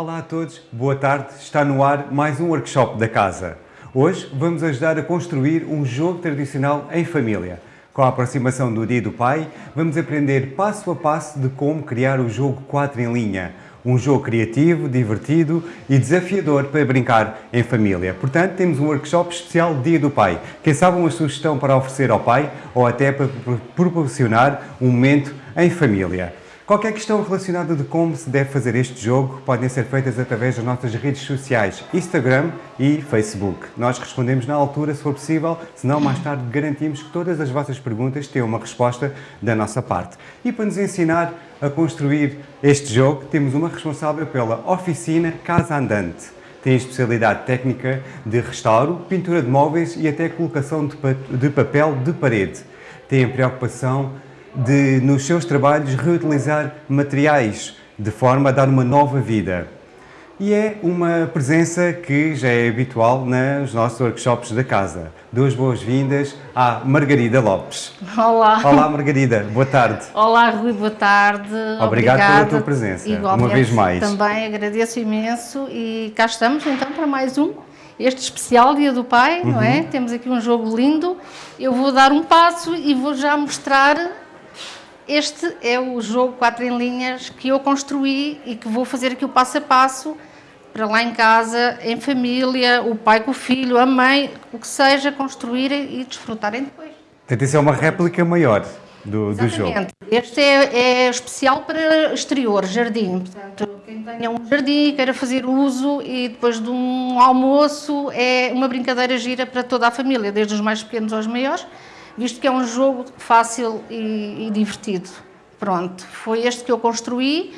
Olá a todos, boa tarde. Está no ar mais um workshop da casa. Hoje vamos ajudar a construir um jogo tradicional em família. Com a aproximação do Dia do Pai, vamos aprender passo a passo de como criar o jogo 4 em linha. Um jogo criativo, divertido e desafiador para brincar em família. Portanto, temos um workshop especial Dia do Pai. Quem sabe uma sugestão para oferecer ao pai ou até para proporcionar um momento em família. Qualquer questão relacionada de como se deve fazer este jogo podem ser feitas através das nossas redes sociais, Instagram e Facebook. Nós respondemos na altura, se for possível, senão mais tarde garantimos que todas as vossas perguntas tenham uma resposta da nossa parte. E para nos ensinar a construir este jogo, temos uma responsável pela oficina Casa Andante. Tem especialidade técnica de restauro, pintura de móveis e até colocação de papel de parede. Tem a preocupação de, nos seus trabalhos, reutilizar materiais de forma a dar uma nova vida. E é uma presença que já é habitual nos nossos workshops da casa. Duas boas-vindas à Margarida Lopes. Olá. Olá, Margarida. Boa tarde. Olá, Rui. Boa tarde. Obrigado Obrigada. pela tua presença, Igualmente, uma vez mais. Também agradeço imenso e cá estamos então para mais um este especial Dia do Pai, uhum. não é? Uhum. Temos aqui um jogo lindo. Eu vou dar um passo e vou já mostrar este é o jogo 4 em linhas que eu construí e que vou fazer aqui o passo a passo para lá em casa, em família, o pai com o filho, a mãe, o que seja, construírem e desfrutarem depois. Portanto, isso é uma réplica maior do, do jogo. Este é, é, especial para exterior, jardim. Portanto, quem tenha um jardim e queira fazer uso e depois de um almoço é uma brincadeira gira para toda a família, desde os mais pequenos aos maiores visto que é um jogo fácil e, e divertido. Pronto, foi este que eu construí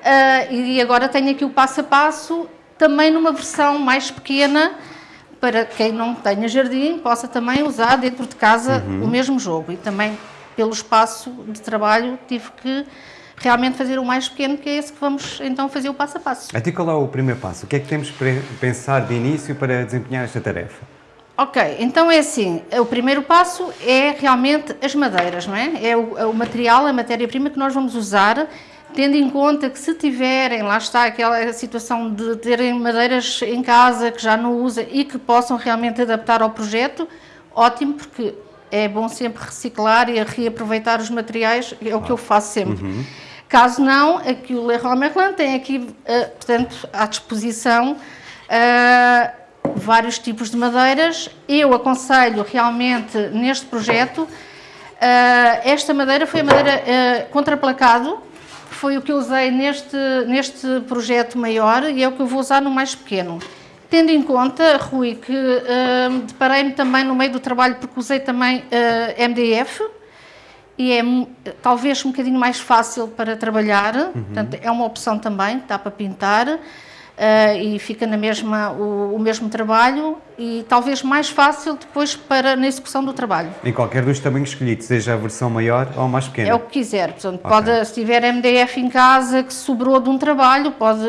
uh, e agora tenho aqui o passo a passo, também numa versão mais pequena, para quem não tenha jardim, possa também usar dentro de casa uhum. o mesmo jogo. E também, pelo espaço de trabalho, tive que realmente fazer o mais pequeno, que é esse que vamos então fazer o passo a passo. A ti qual é o primeiro passo? O que é que temos para pensar de início para desempenhar esta tarefa? Ok, então é assim, o primeiro passo é realmente as madeiras, não é? É o, é o material, a matéria-prima que nós vamos usar, tendo em conta que se tiverem, lá está aquela situação de terem madeiras em casa que já não usam e que possam realmente adaptar ao projeto, ótimo, porque é bom sempre reciclar e reaproveitar os materiais, é o que eu faço sempre. Uhum. Caso não, aqui o Leroy Merlin tem aqui, uh, portanto, à disposição uh, vários tipos de madeiras. Eu aconselho realmente neste projeto, uh, esta madeira foi a madeira uh, contraplacado, foi o que eu usei neste, neste projeto maior e é o que eu vou usar no mais pequeno. Tendo em conta, Rui, que uh, deparei-me também no meio do trabalho porque usei também uh, MDF e é talvez um bocadinho mais fácil para trabalhar, uhum. portanto é uma opção também, dá para pintar e fica na mesma, o, o, mesmo trabalho e talvez mais fácil depois para na execução do trabalho. Em qualquer dos tamanhos escolhidos, seja a versão maior ou mais pequena? É o que quiser, portanto, okay. pode, se tiver MDF em casa que sobrou de um trabalho, pode,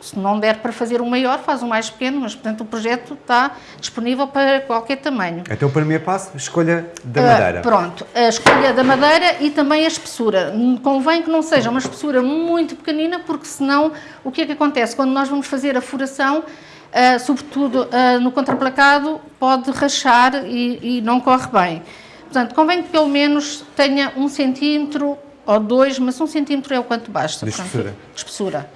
se não der para fazer um maior, faz um mais pequeno, mas portanto o projeto está disponível para qualquer tamanho. Então o primeiro passo, escolha da madeira. Uh, pronto, a escolha da madeira e também a espessura. Convém que não seja uma espessura muito pequenina, porque senão o que é que acontece? Quando nós vamos fazer a furação, uh, sobretudo uh, no contraplacado, pode rachar e, e, não corre bem. Portanto, convém que pelo menos tenha um centímetro ou dois, mas um centímetro é o quanto basta. De espessura. De espessura.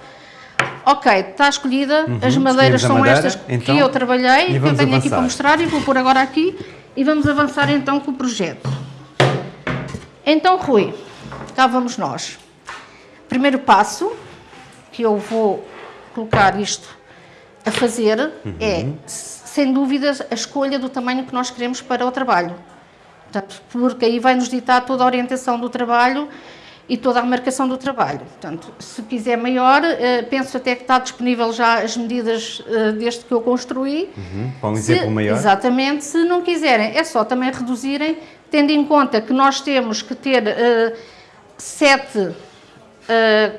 Ok, está escolhida, uhum, as madeiras são madeira, estas então, que eu trabalhei, que eu tenho avançar. aqui para mostrar e vou pôr agora aqui e vamos avançar então com o projeto. Então, Rui, cá vamos nós. Primeiro passo, que eu vou colocar isto a fazer uhum. é, sem dúvidas, a escolha do tamanho que nós queremos para o trabalho. Portanto, porque aí vai nos ditar toda a orientação do trabalho e toda a marcação do trabalho. Portanto, se quiser maior, eh, penso até que está disponível já as medidas eh, deste que eu construí. Uhum. Para um exemplo maior. Exatamente. Se não quiserem, é só também reduzirem, tendo em conta que nós temos que ter uh, sete uh,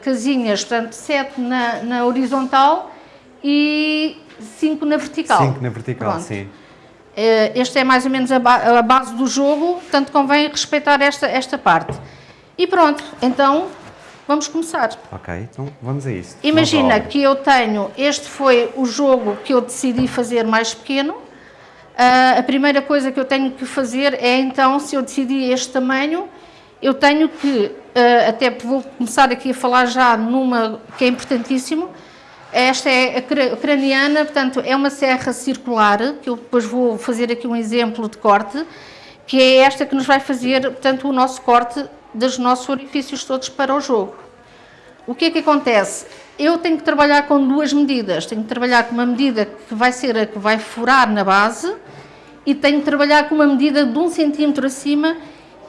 casinhas, portanto, sete na, na horizontal e 5 na vertical. 5 na vertical, Pronto. sim. Eh, este é mais ou menos a, base do jogo, portanto convém respeitar esta, esta parte. E pronto, então Vamos começar. Ok, então vamos a isso. Imagina que eu tenho, este foi o jogo que eu decidi fazer mais pequeno. Uh, a primeira coisa que eu tenho que fazer é então, se eu decidi este tamanho, eu tenho que, uh, até vou começar aqui a falar já numa que é importantíssimo, esta é a craniana, portanto é uma serra circular, que eu depois vou fazer aqui um exemplo de corte, que é esta que nos vai fazer, portanto, o nosso corte dos nossos orifícios todos para o jogo. O que é que acontece? Eu tenho que trabalhar com duas medidas. Tenho que trabalhar com uma medida que vai ser a que vai furar na base e tenho que trabalhar com uma medida de um centímetro acima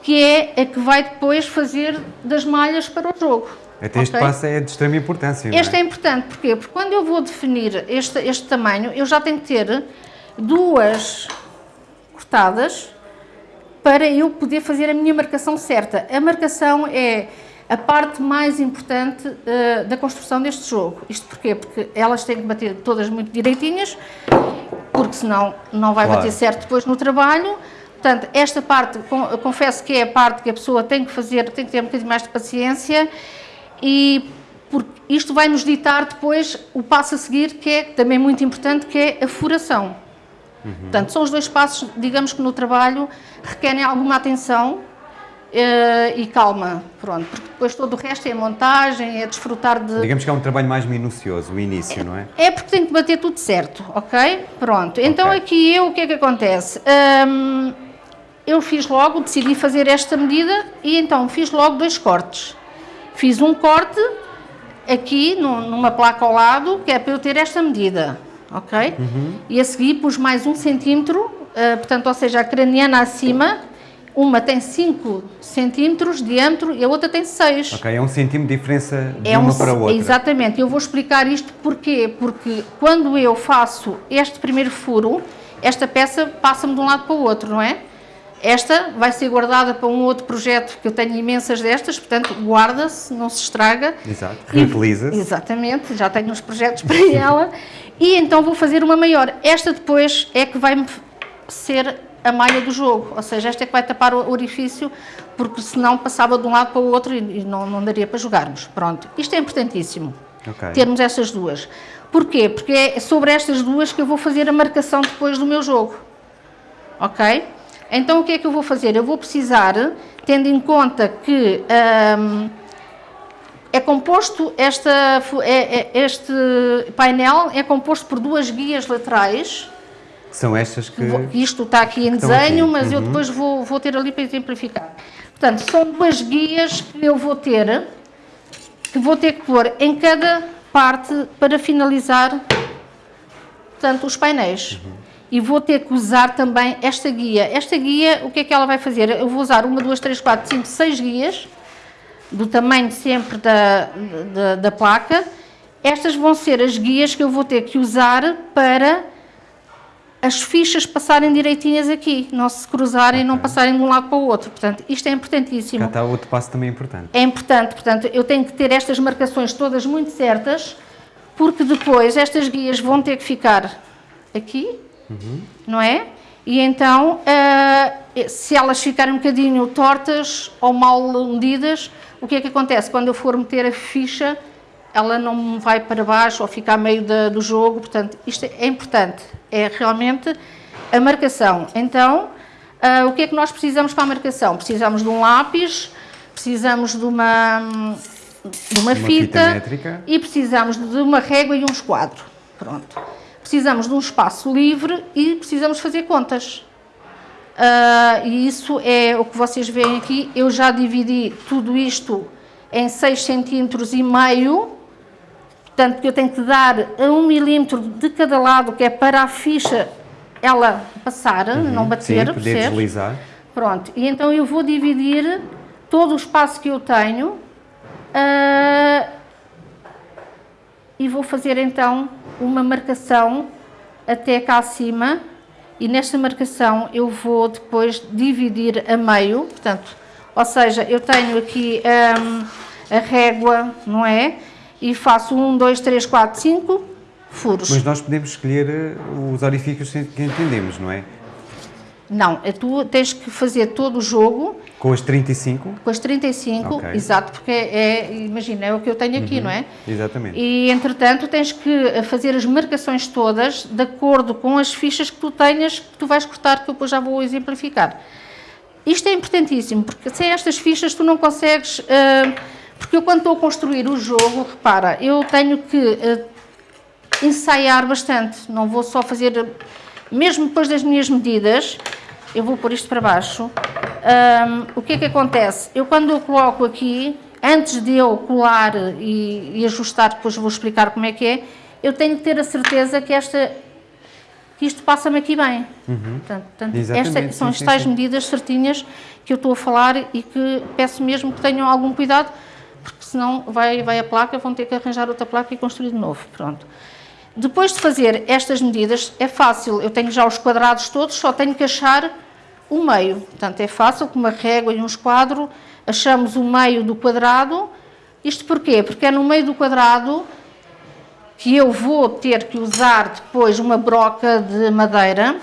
que é a que vai depois fazer das malhas para o jogo. Até este okay? passo é de extrema importância. Este é? é? importante, porquê? Porque quando eu vou definir este, este tamanho, eu já tenho que ter duas cortadas para eu poder fazer a minha marcação certa. A marcação é a parte mais importante uh, da construção deste jogo. Isto porquê? Porque elas têm que bater todas muito direitinhas, porque senão não vai claro. bater certo depois no trabalho. Portanto, esta parte, confesso que é a parte que a pessoa tem que fazer, tem que ter um bocadinho mais de paciência e isto vai nos ditar depois o passo a seguir, que é também muito importante, que é a furação. Uhum. Portanto, são os dois passos, digamos que no trabalho requerem alguma atenção uh, e calma, pronto, porque depois todo o resto é montagem, é desfrutar de... Digamos que é um trabalho mais minucioso, o início, é, não é? É porque tem que bater tudo certo, ok? Pronto, então okay. aqui eu, o que é que acontece? Um, eu fiz logo, decidi fazer esta medida e então fiz logo dois cortes. Fiz um corte aqui numa placa ao lado, que é para eu ter esta medida, ok? Uhum. E a seguir pus mais um centímetro, uh, portanto, ou seja, a craniana acima, uma tem 5 centímetros de diâmetro e a outra tem 6. Ok, é um centímetro de diferença de é uma um, para a outra. Exatamente, eu vou explicar isto porquê, porque quando eu faço este primeiro furo, esta peça passa-me de um lado para o outro, não é? Esta vai ser guardada para um outro projeto, que eu tenho imensas destas, portanto, guarda-se, não se estraga. Exato, reutiliza-se. Exatamente, já tenho uns projetos para ela. E então vou fazer uma maior. Esta depois é que vai ser a malha do jogo, ou seja, esta é que vai tapar o orifício, porque senão passava de um lado para o outro e não, não daria para jogarmos. Pronto, isto é importantíssimo, okay. termos essas duas. Porquê? Porque é sobre estas duas que eu vou fazer a marcação depois do meu jogo. Ok? Então o que é que eu vou fazer? Eu vou precisar, tendo em conta que um, é composto, esta, é, é, este painel é composto por duas guias laterais. São estas que... Isto está aqui em desenho, aqui. mas uhum. eu depois vou, vou ter ali para exemplificar. Portanto, são duas guias que eu vou ter, que vou ter que pôr em cada parte para finalizar, portanto, os painéis. Uhum e vou ter que usar também esta guia. Esta guia, o que é que ela vai fazer? Eu vou usar uma, duas, três, quatro, cinco, seis guias, do tamanho sempre da, da, da placa. Estas vão ser as guias que eu vou ter que usar para as fichas passarem direitinhas aqui, não se cruzarem e okay. não passarem de um lado para o outro. Portanto, isto é importantíssimo. Cá está outro passo também importante. É importante, portanto, eu tenho que ter estas marcações todas muito certas, porque depois estas guias vão ter que ficar aqui, uhum. não é? E então, uh, se elas ficarem um bocadinho tortas ou mal medidas, o que é que acontece? Quando eu for meter a ficha, ela não vai para baixo ou fica a meio da, do jogo, portanto, isto é importante, é realmente a marcação. Então, uh, o que é que nós precisamos para a marcação? Precisamos de um lápis, precisamos de uma, de uma, uma fita, fita e precisamos de uma régua e um esquadro. Pronto precisamos de um espaço livre e precisamos fazer contas. Uh, e isso é o que vocês veem aqui. Eu já dividi tudo isto em 6 centímetros e meio, portanto eu tenho que dar a 1 milímetro de cada lado, que é para a ficha ela passar, uhum, não bater, sim, poder deslizar. Pronto, e então eu vou dividir todo o espaço que eu tenho uh, e vou fazer então uma marcação até cá acima e nesta marcação eu vou depois dividir a meio, portanto, ou seja, eu tenho aqui um, a régua, não é? E faço um, dois, três, quatro, cinco furos. Mas nós podemos escolher eh, os orifícios que entendemos, não é? Não, é tu tens que fazer todo o jogo Com as 35? Com as 35, Ok. exato, porque é, imagina, é o que eu tenho aqui, não é? Exatamente. E, entretanto, tens que fazer as marcações todas de acordo com as fichas que tu tenhas, que tu vais cortar, que eu depois já vou exemplificar. Isto é importantíssimo, porque sem estas fichas tu não consegues... ah, porque eu quando estou a construir o jogo, repara, eu tenho que ah, ensaiar bastante, não vou só fazer... Mesmo depois das minhas medidas, eu vou pôr isto para baixo, Ahm, o que é que acontece? Eu quando eu coloco aqui, antes de eu colar e, e ajustar, depois vou explicar como é que é, eu tenho que ter a certeza que esta que isto passa-me aqui bem. Portanto, portanto, Exatamente, estas são sim, as sim, tais sim. medidas certinhas que eu estou a falar e que peço mesmo que tenham algum cuidado, porque senão vai, vai a placa, vão ter que arranjar outra placa e construir de novo. Pronto. Depois de fazer estas medidas, é fácil, eu tenho já os quadrados todos, só tenho que achar o meio. Portanto, é fácil, com uma régua e um esquadro, achamos o meio do quadrado. Isto porquê? Porque é no meio do quadrado que eu vou ter que usar depois uma broca de madeira.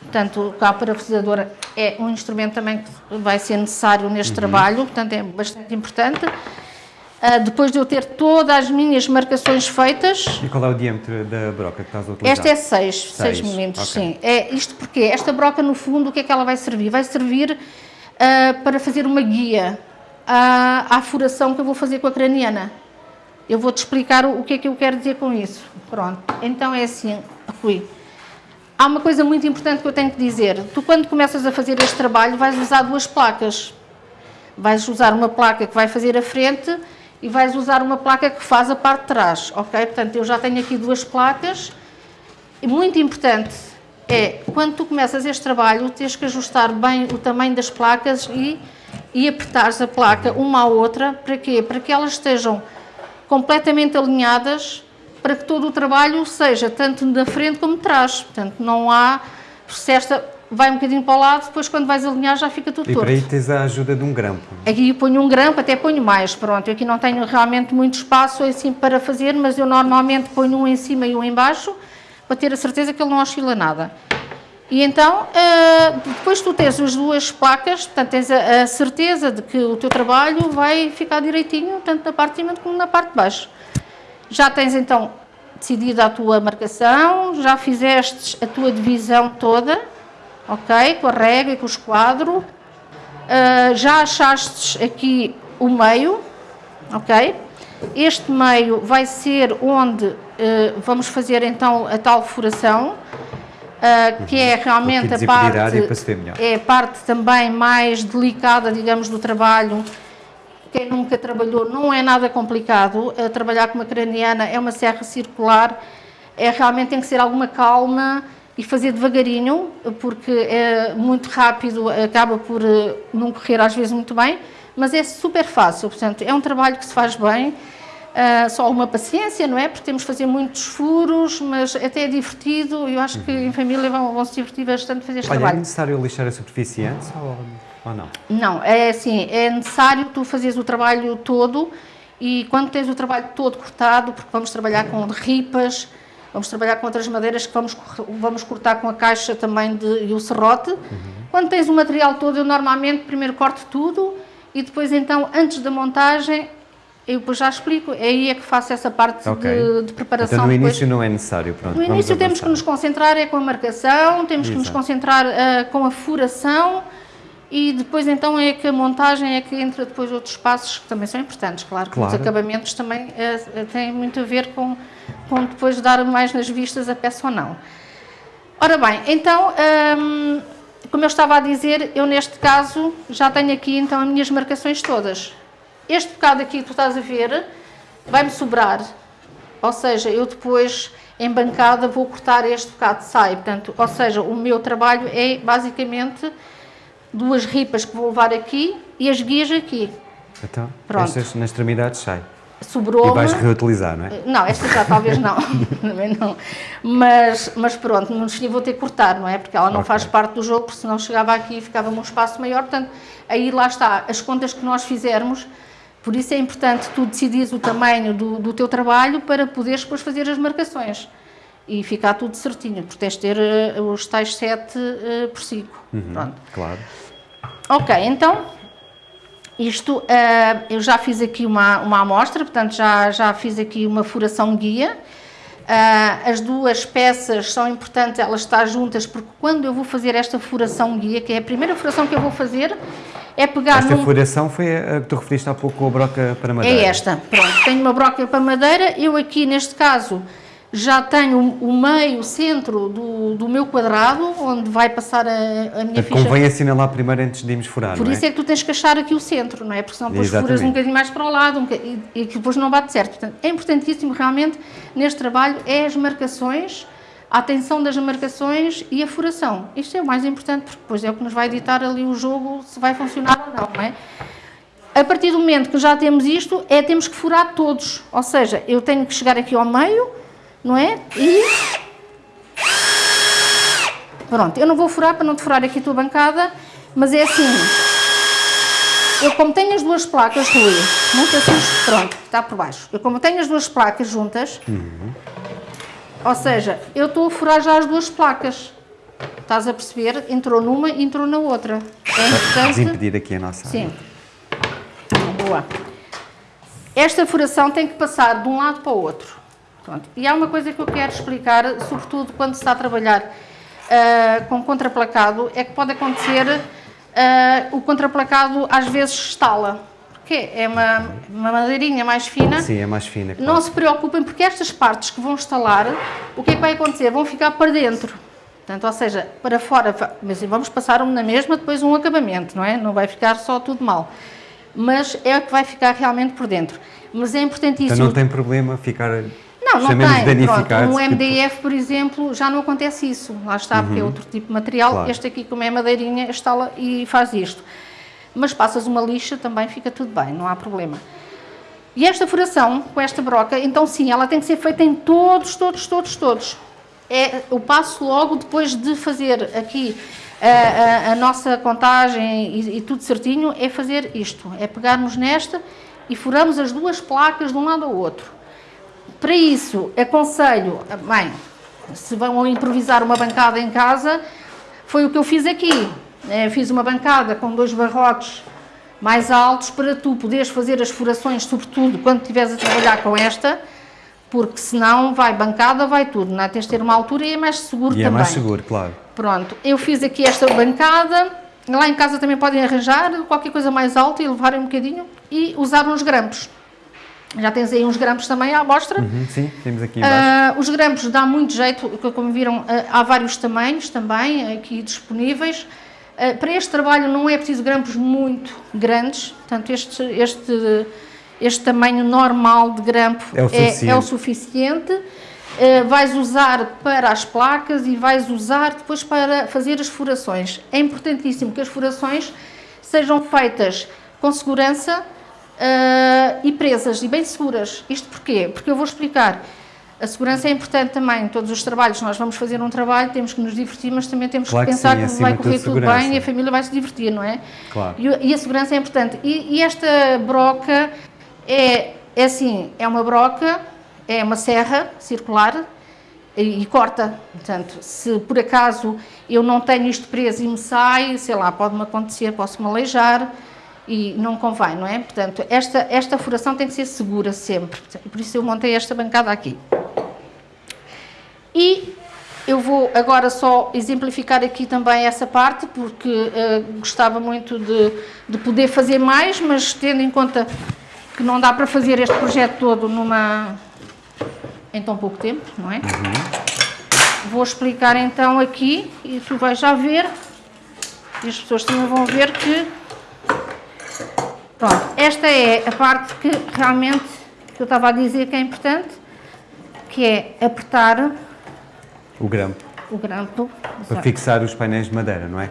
Portanto, a parafusadora é um instrumento também que vai ser necessário neste trabalho, portanto é bastante importante. Ah, depois de eu ter todas as minhas marcações feitas, E qual é o diâmetro da broca que estás a utilizar? esta é 6, 6 Seis, milímetros, ok. sim. É isto porque esta broca, no fundo, o que é que ela vai servir? Vai servir ah, para fazer uma guia à, à furação que eu vou fazer com a craniana. Eu vou-te explicar o, o que é que eu quero dizer com isso. Pronto, então é assim, Rui. Há uma coisa muito importante que eu tenho que dizer. Tu, quando começas a fazer este trabalho, vais usar duas placas. Vais usar uma placa que vai fazer a frente e vais usar uma placa que faz a parte de trás, ok? Portanto, eu já tenho aqui duas placas. E muito importante é, quando tu começas este trabalho, tens que ajustar bem o tamanho das placas e, e a placa uma à outra. Para quê? Para que elas estejam completamente alinhadas, para que todo o trabalho seja tanto da frente como de trás. Portanto, não há... Se esta vai um bocadinho para o lado, depois quando vais alinhar já fica tudo E torto. para aí tens a ajuda de um grampo. Aqui ponho um grampo, até ponho mais, pronto. Eu aqui não tenho realmente muito espaço assim para fazer, mas eu normalmente ponho um em cima e um em baixo, para ter a certeza que ele não oscila nada. E então, ah, depois tu tens as duas placas, portanto tens a, a certeza de que o teu trabalho vai ficar direitinho, tanto na parte de cima como na parte de baixo. Já tens então decidido a tua marcação, já fizeste a tua divisão toda, ok? Com a régua e com o esquadro. Uh, já achaste aqui o meio, ok? Este meio vai ser onde uh, vamos fazer então a tal furação, uh, que é realmente a parte, é a parte também mais delicada, digamos, do trabalho. Quem nunca trabalhou não é nada complicado. Trabalhar com uma craniana é uma serra circular, é realmente tem que ser alguma calma e fazer devagarinho, porque é muito rápido, acaba por eh, não correr às vezes muito bem, mas é super fácil, portanto, é um trabalho que se faz bem, ah, só uma paciência, não é? Porque temos que fazer muitos furos, mas até é divertido, eu acho que em família vão, vão se divertir bastante fazer este Olha, é trabalho. necessário lixar a superfície antes ou, ou não? Não, é assim, é necessário tu fazeres o trabalho todo e quando tens o trabalho todo cortado, porque vamos trabalhar com ripas, vamos trabalhar com outras madeiras que vamos, vamos cortar com a caixa também de, e o serrote. Quando tens o material todo, eu normalmente primeiro corto tudo e depois então, antes da montagem, eu depois já explico, é aí é que faço essa parte Ok. de, de preparação. Então no depois. início não é necessário, pronto. No início temos que nos concentrar é com a marcação, temos que nos Exato. concentrar ah, com a furação e depois então é que a montagem é que entra depois outros passos que também são importantes, claro, que os Claro. acabamentos também eh, têm muito a ver com, com depois dar mais nas vistas a peça ou não. Ora bem, então, hum, como eu estava a dizer, eu neste caso já tenho aqui então as minhas marcações todas. Este bocado aqui que tu estás a ver vai-me sobrar, ou seja, eu depois em bancada vou cortar este bocado, sai, portanto, ou seja, o meu trabalho é basicamente duas ripas que vou levar aqui e as guias aqui. Então, Pronto. estas na extremidade sai. E Sobrou-me... vais reutilizar, não é? Não, esta já talvez não, também não. Mas, mas pronto, no fim vou ter que cortar, não é? Porque ela não Ok. faz parte do jogo, porque senão chegava aqui e ficava um espaço maior. Portanto, aí lá está, as contas que nós fizermos, por isso é importante tu decidires o tamanho do, do teu trabalho para poderes depois fazer as marcações. E ficar tudo certinho, porque tens de ter eh, os tais 7 por 5. Pronto. Claro. Ok, então Isto, uh, eu já fiz aqui uma, uma amostra, portanto já, já fiz aqui uma furação guia. Uh, as duas peças são importantes elas estar juntas, porque quando eu vou fazer esta furação guia, que é a primeira furação que eu vou fazer, é pegar Esta num... furação foi a que tu referiste há pouco com a broca para madeira. É esta, pronto. Tenho uma broca para madeira, eu aqui neste caso já tenho o meio, o centro do, do meu quadrado, onde vai passar a, a minha ficha. Convém assinalar primeiro antes de irmos furar, Por não isso é? que tu tens que achar aqui o centro, não é? Porque senão depois Exatamente. furas um bocadinho mais para o lado um bocadinho, e, e depois não bate certo. Portanto, é importantíssimo realmente neste trabalho é as marcações, a atenção das marcações e a furação. Isto é o mais importante, porque depois é o que nos vai ditar ali o jogo se vai funcionar ou não, não é? A partir do momento que já temos isto, é temos que furar todos. Ou seja, eu tenho que chegar aqui ao meio, não é? E... Pronto, eu não vou furar para não te furar aqui a tua bancada, mas é assim. Eu como tenho as duas placas, Rui, muito assim, pronto, está por baixo. Eu como tenho as duas placas juntas, Uhum. ou seja, eu estou a furar já as duas placas. Estás a perceber? Entrou numa e entrou na outra. É Vamos importante... impedir aqui a nossa Sim. Boa. Esta furação tem que passar de um lado para o outro. Pronto. E há uma coisa que eu quero explicar, sobretudo quando se está a trabalhar ah, com contraplacado, é que pode acontecer ah, o contraplacado às vezes estala. Porque é uma, uma madeirinha mais fina. Sim, é mais fina. Claro. Não se preocupem, porque estas partes que vão estalar, o que é que vai acontecer? Vão ficar para dentro. Portanto, ou seja, para fora, mas vamos passar um na mesma, depois um acabamento, não é? Não vai ficar só tudo mal. Mas é o que vai ficar realmente por dentro. Mas é importantíssimo... Então não tem problema ficar... Não, não chamemos tem. Pronto, um MDF, por exemplo, já não acontece isso. Lá está, porque é outro tipo de material. Claro. Este aqui, como é madeirinha, instala e faz isto. Mas passas uma lixa, também fica tudo bem, não há problema. E esta furação, com esta broca, então sim, ela tem que ser feita em todos, todos, todos, todos. É o passo logo depois de fazer aqui a, a- a nossa contagem e, e tudo certinho, é fazer isto. É pegarmos nesta e furamos as duas placas de um lado ao outro. Para isso, aconselho, bem, se vão improvisar uma bancada em casa, foi o que eu fiz aqui. Eh, Fiz uma bancada com dois barrotes mais altos para tu poderes fazer as furações, sobretudo quando estiveres a trabalhar com esta, porque senão vai bancada, vai tudo, não é? Tens de ter uma altura e é mais seguro E também. é mais seguro, claro. Pronto, eu fiz aqui esta bancada, lá em casa também podem arranjar qualquer coisa mais alta e levarem um bocadinho e usar uns grampos. Já tens aí uns grampos também à amostra. Uhum, sim, temos aqui embaixo. Ah, os grampos dá muito jeito, como viram, ah, há vários tamanhos também aqui disponíveis. Ah, para este trabalho não é preciso grampos muito grandes, portanto este, este, este tamanho normal de grampo É o suficiente. é o suficiente. Vais usar para as placas e vais usar depois para fazer as furações. É importantíssimo que as furações sejam feitas com segurança ah, e presas e bem seguras. Isto porquê? Porque eu vou explicar. A segurança é importante também em todos os trabalhos. Nós vamos fazer um trabalho, temos que nos divertir, mas também temos Claro que que pensar sim, que, vai correr tudo segurança. bem e a família vai se divertir, não é? Claro. E, e a segurança é importante. E, e esta broca é, é assim, é uma broca, é uma serra circular e, e corta. Portanto, se por acaso eu não tenho isto preso e me sai, sei lá, pode-me acontecer, posso-me aleijar e não convém, não é? Portanto, esta, esta furação tem que ser segura sempre. Por isso eu montei esta bancada aqui. E eu vou agora só exemplificar aqui também essa parte, porque eh, gostava muito de, de poder fazer mais, mas tendo em conta que não dá para fazer este projeto todo numa, em tão pouco tempo, não é? Vou explicar então aqui, e tu vais já ver, e as pessoas também vão ver que... Pronto, esta é a parte que realmente que eu estava a dizer que é importante, que é apertar O grampo. o grampo. Para fixar os painéis de madeira, não é?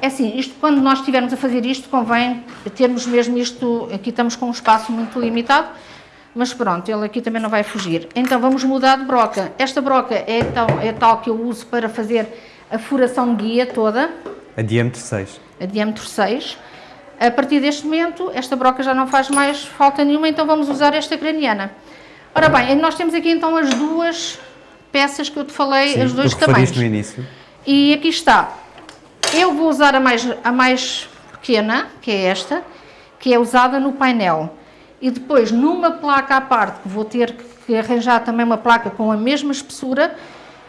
É assim, isto, quando nós estivermos a fazer isto, convém termos mesmo isto, aqui estamos com um espaço muito limitado, mas pronto, ele aqui também não vai fugir. Então vamos mudar de broca. Esta broca é tal, é tal que eu uso para fazer a furação guia toda, A diâmetro 6. a diâmetro 6. A partir deste momento, esta broca já não faz mais falta nenhuma, então vamos usar esta craniana. Ora bem, nós temos aqui então as duas peças que eu te falei, Sim, os dois tamanhos. no início. E aqui está. Eu vou usar a mais, a mais pequena, que é esta, que é usada no painel. E depois, numa placa à parte, que vou ter que arranjar também uma placa com a mesma espessura,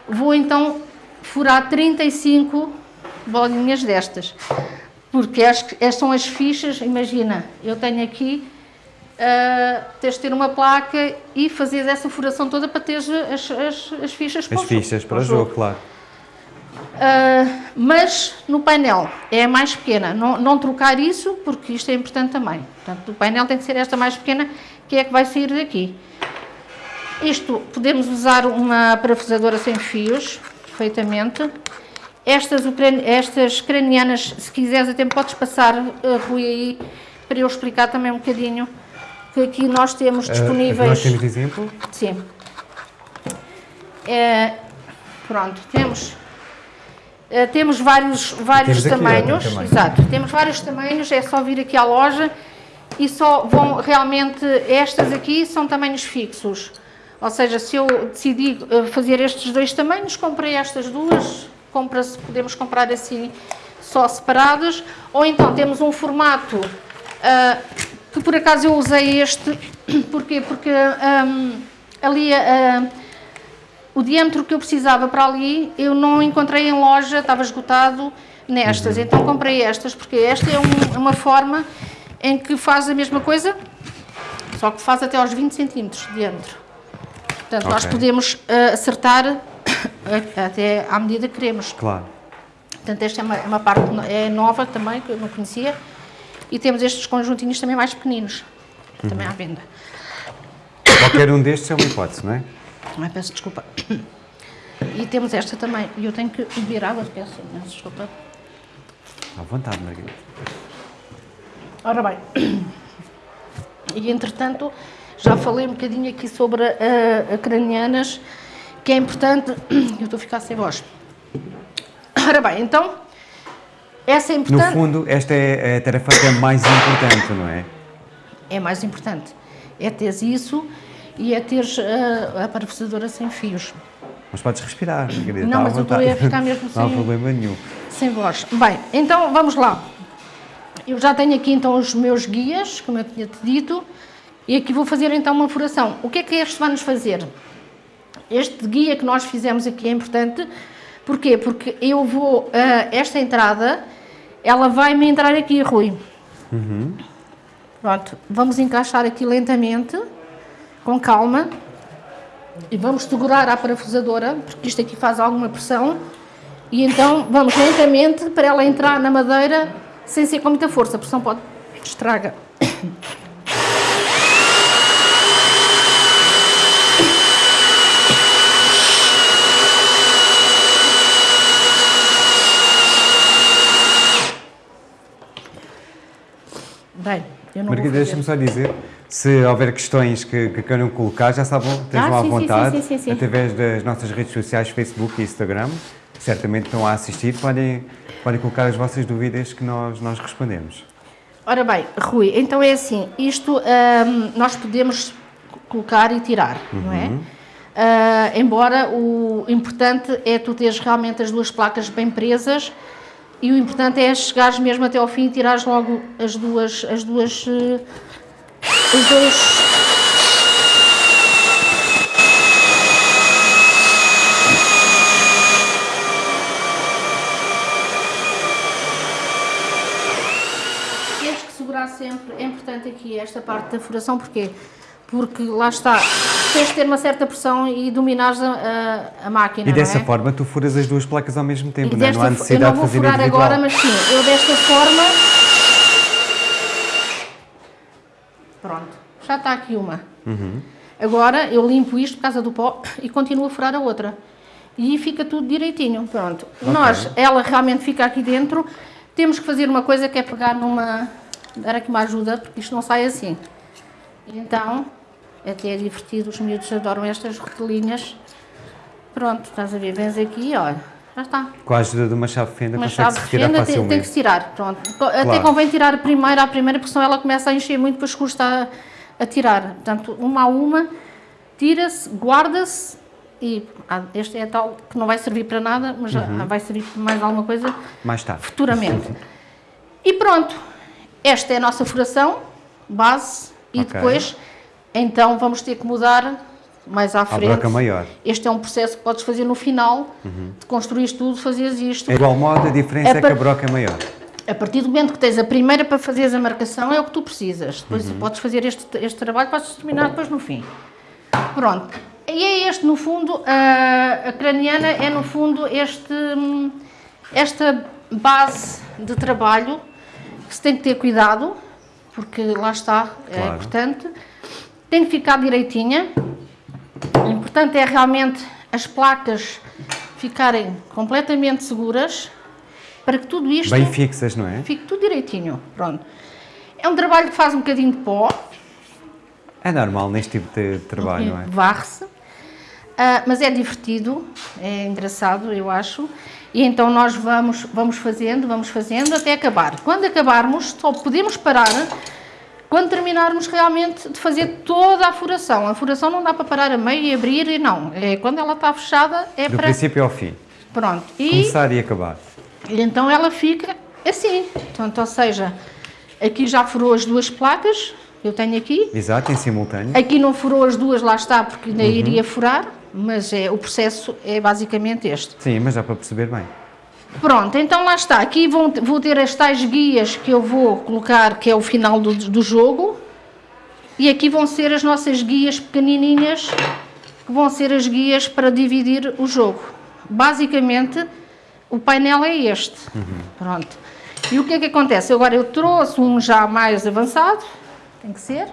vou então furar 35 bolinhas destas. Porque estas são as fichas, imagina, eu tenho aqui, uh, tens de ter uma placa e fazer essa furação toda para ter as, as, as fichas para as o fichas jogo, para o jogo, jogo, claro. Uh, mas no painel é a mais pequena, não, não, trocar isso porque isto é importante também. Portanto, o painel tem que ser esta mais pequena que é que vai sair daqui. Isto, podemos usar uma parafusadora sem fios, perfeitamente. Estas, estas cranianas, se quiseres até podes passar, uh, Rui, aí, para eu explicar também um bocadinho, que aqui nós temos eh, disponíveis... Uh, nós temos exemplo? Sim. É, pronto, temos Uh, temos vários, vários temos tamanhos, aqui, exato, temos vários tamanhos, é só vir aqui à loja e só vão realmente, estas aqui são tamanhos fixos, ou seja, se eu decidi eh, fazer estes dois tamanhos, comprei estas duas, compra podemos comprar assim só separadas, ou então temos um formato, uh, que por acaso eu usei este, porquê? Porque um, ali... Uh, o diâmetro que eu precisava para ali, eu não encontrei em loja, estava esgotado nestas, uhum. então comprei estas, porque esta é um, uma forma em que faz a mesma coisa, só que faz até aos 20 centímetros de diâmetro. Portanto, okay. nós podemos uh, acertar até à medida que queremos. Claro. Portanto, esta é uma, é uma, parte é nova também, que eu não conhecia. E temos estes conjuntinhos também mais pequeninos, uhum. também à venda. Qualquer um destes é uma hipótese, não é? Ai, peço desculpa. E temos esta também. E eu tenho que beber água, peço desculpa. À vontade, Margarida. Ora bem. E entretanto, já falei um bocadinho aqui sobre a, a cranianas, que é importante. Eu estou a ficar sem voz. Ora bem, então, essa é importante. No fundo, esta é a tarefa que é mais importante, não é? É mais importante. É ter isso e é ter a, a parafusadora sem fios. Mas podes respirar, querida. Não, mas eu estou a ficar mesmo sem... Não há problema nenhum. Sem voz. Bem, então vamos lá. Eu já tenho aqui então os meus guias, como eu tinha-te dito, e aqui vou fazer então uma furação. O que é que este vai nos fazer? Este guia que nós fizemos aqui é importante, porquê? Porque eu vou, uh, esta entrada, ela vai-me entrar aqui, Rui. Uhum. Pronto, vamos encaixar aqui lentamente com calma e vamos segurar a parafusadora, porque isto aqui faz alguma pressão, e então vamos lentamente para ela entrar na madeira sem ser com muita força, a pressão pode estraga. Bem, eu não Margarida, deixa-me só dizer se houver questões que, que queiram colocar, já sabem, estejam ah, à vontade, sim, sim, sim, através das nossas redes sociais, Facebook e Instagram. Certamente estão a assistir, podem, podem colocar as vossas dúvidas que nós, nós respondemos. Ora bem, Rui, então é assim, isto hum, nós podemos colocar e tirar, uhum. não é? Uh, embora o importante é tu teres realmente as duas placas bem presas e o importante é chegares mesmo até ao fim e tirares logo as duas, as duas uh, os dois tens que segurar sempre, é importante aqui esta parte da furação, porquê? Porque lá está, tens de ter uma certa pressão e dominares a, a, a máquina, E dessa é? forma tu furas as duas placas ao mesmo tempo, não, é? não há necessidade de fazer Eu não vou furar agora, mas sim, eu desta forma Pronto, já está aqui uma. Uhum. Agora eu limpo isto por causa do pó e continuo a furar a outra. E fica tudo direitinho, pronto. Okay. Nós, ela realmente fica aqui dentro, temos que fazer uma coisa que é pegar numa... dar aqui uma ajuda, porque isto não sai assim. Então, até é divertido, os miúdos adoram estas retelinhas. Pronto, estás a ver, vens aqui, olha, já está. Com a ajuda de uma chave fenda uma chave de fenda tem, tem, que se tirar, pronto. Claro. Até convém tirar a primeira, a primeira, porque senão ela começa a encher muito, depois custa a, a tirar. Portanto, uma a uma, tira-se, guarda-se e ah, este é tal que não vai servir para nada, mas uhum. vai servir para mais alguma coisa mais tarde. futuramente. E pronto, esta é a nossa furação, base, e Ok. depois, então, vamos ter que mudar mais à frente. broca maior. Este é um processo que podes fazer no final, de construir tudo, fazeres isto. É igual modo, a diferença É é, que a broca é maior. A partir do momento que tens a primeira para fazeres a marcação, é o que tu precisas. Depois Uhum. podes fazer este, este trabalho, podes terminar depois no fim. Pronto. E é este, no fundo, a, a craniana é, no fundo, este, esta base de trabalho que se tem que ter cuidado, porque lá está, é Claro. importante. Tem que ficar direitinha. O importante é realmente as placas ficarem completamente seguras para que tudo isto Bem fixas, não é? fique tudo direitinho. Pronto. É um trabalho que faz um bocadinho de pó, É normal neste tipo de trabalho, não é? varre-se, ah, mas é divertido, é engraçado, eu acho. E então nós vamos, vamos fazendo, vamos fazendo até acabar. Quando acabarmos, só podemos parar quando terminarmos realmente de fazer toda a furação. A furação não dá para parar a meio e abrir, e não. É, quando ela está fechada, é Do para... princípio ao fim. Pronto. E Começar e acabar. E então ela fica assim. Portanto, ou seja, aqui já furou as duas placas, eu tenho aqui. Exato, em simultâneo. Aqui não furou as duas, lá está, porque ainda iria furar, mas é, o processo é basicamente este. Sim, mas dá para perceber bem. Pronto, então lá está. Aqui vão, vou ter as tais guias que eu vou colocar, que é o final do, do jogo. E aqui vão ser as nossas guias pequenininhas, que vão ser as guias para dividir o jogo. Basicamente, o painel é este. Pronto. E o que é que acontece? Agora eu trouxe um já mais avançado, tem que ser.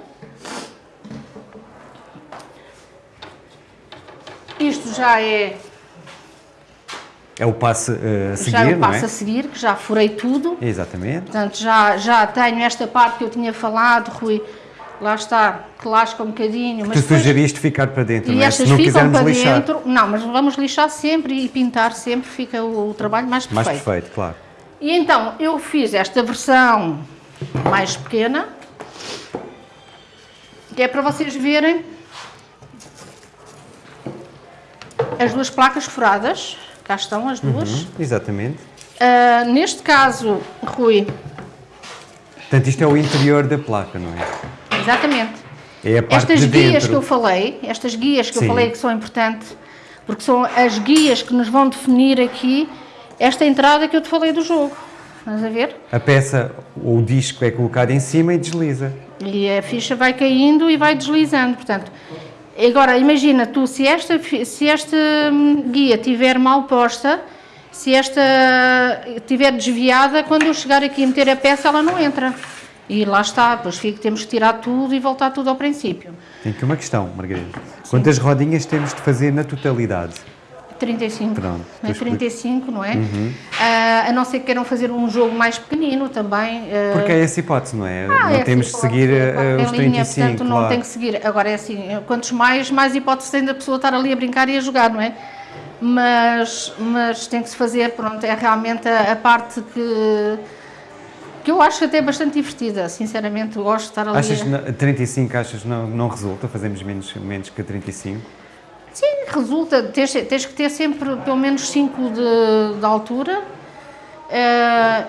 Isto já é É o passo eh, a seguir, já eu não passo é? a seguir, que já furei tudo. Exatamente. Portanto, já, já tenho esta parte que eu tinha falado, Rui, lá está, que lasca um bocadinho. Tu Mas depois, sugeriste ficar para dentro, e não é? estas Se não ficam para lixar. dentro. Não, mas vamos lixar sempre e pintar sempre, fica o, o trabalho mais perfeito. Mais perfeito, claro. E então, eu fiz esta versão mais pequena, que é para vocês verem as duas placas furadas. Cá estão as duas. Hum, exatamente. Ah, neste caso, Rui, Portanto, isto é o interior da placa, não é? exatamente. É a parte Estas de guias dentro. que eu falei, estas guias que Sim. eu falei que são importantes, porque são as guias que nos vão definir aqui esta entrada que eu te falei do jogo. Estás a ver? A peça ou o disco é colocado em cima e desliza. E a ficha vai caindo e vai deslizando. Portanto, agora imagina tu, se esta, se esta hum, guia estiver mal posta, se esta estiver desviada, quando eu chegar aqui e meter a peça, ela não entra. E lá está, depois fica, temos que tirar tudo e voltar tudo ao princípio. Tem aqui uma questão, Margarida. Quantas rodinhas temos de fazer na totalidade? 35. Pronto, não é? tu explica. 35, não é? Ah, a não ser que queiram fazer um jogo mais pequenino também. ah, Porque é essa hipótese, não é? Ah, não é temos de seguir em os linha, 35, portanto não claro. tem que seguir. Agora é assim, quantos mais, mais hipóteses tem da pessoa estar ali a brincar e a jogar, não é? Mas, mas tem que se fazer, pronto, é realmente a, a parte que, que eu acho até bastante divertida, sinceramente, gosto de estar ali. Achas a- que na- 35 achas não, não resulta? Fazemos menos, menos que 35? Sim, resulta, tens, tens que ter sempre pelo menos 5 de, de altura. eh,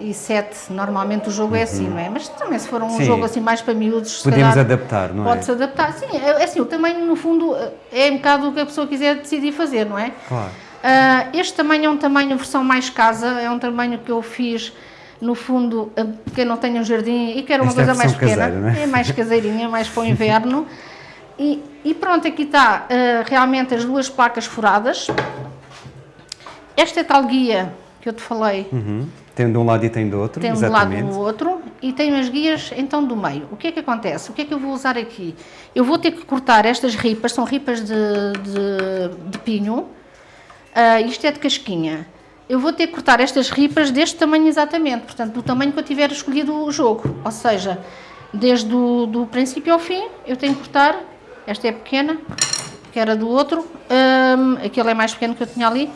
e 7, normalmente o jogo é assim, não é? Mas também se for um Sim. jogo assim mais para miúdos, Podemos calhar adaptar, não é? pode-se adaptar. Sim, é, é assim, o tamanho no fundo é um bocado o que a pessoa quiser decidir fazer, não é? Claro. Ah, este tamanho é um tamanho versão mais casa, é um tamanho que eu fiz no fundo, ah, quem não tem um jardim e quer uma Esta é coisa mais versão pequena, caseira, é? é mais caseirinha, é mais para o inverno. E, e pronto, aqui está ah, realmente as duas placas furadas. Esta é tal guia que eu te falei, Uhum. Tem de um lado e tem do outro, tem um de lado exatamente. no outro e tenho as guias então do meio. O que é que acontece? O que é que eu vou usar aqui? Eu vou ter que cortar estas ripas, são ripas de, de, de pinho, Ah, isto é de casquinha. Eu vou ter que cortar estas ripas deste tamanho exatamente, portanto, do tamanho que eu tiver escolhido o jogo. Ou seja, desde o do princípio ao fim, eu tenho que cortar. Esta é pequena, que era do outro. Hum, aquele é mais pequeno que eu tinha ali.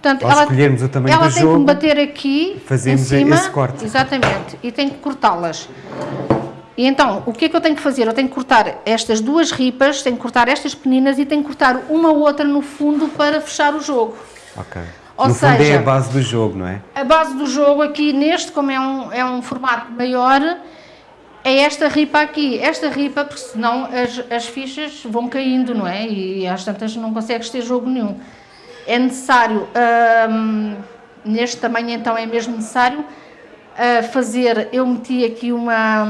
Portanto, Ao escolhermos o tamanho ela do tem jogo, que me bater aqui fazemos em cima, esse corte. Exatamente, e tenho que cortá-las. E então, o que é que eu tenho que fazer? Eu tenho que cortar estas duas ripas, tenho que cortar estas pequeninas e tenho que cortar uma ou outra no fundo para fechar o jogo. Ok. Ou no seja, fundo é a base do jogo, não é? A base do jogo aqui neste, como é um, é um formato maior, é esta ripa aqui. Esta ripa, porque senão as, as fichas vão caindo, não é? E às tantas não consegues ter jogo nenhum. É necessário, hum, neste tamanho então é mesmo necessário, uh, fazer, eu meti aqui uma,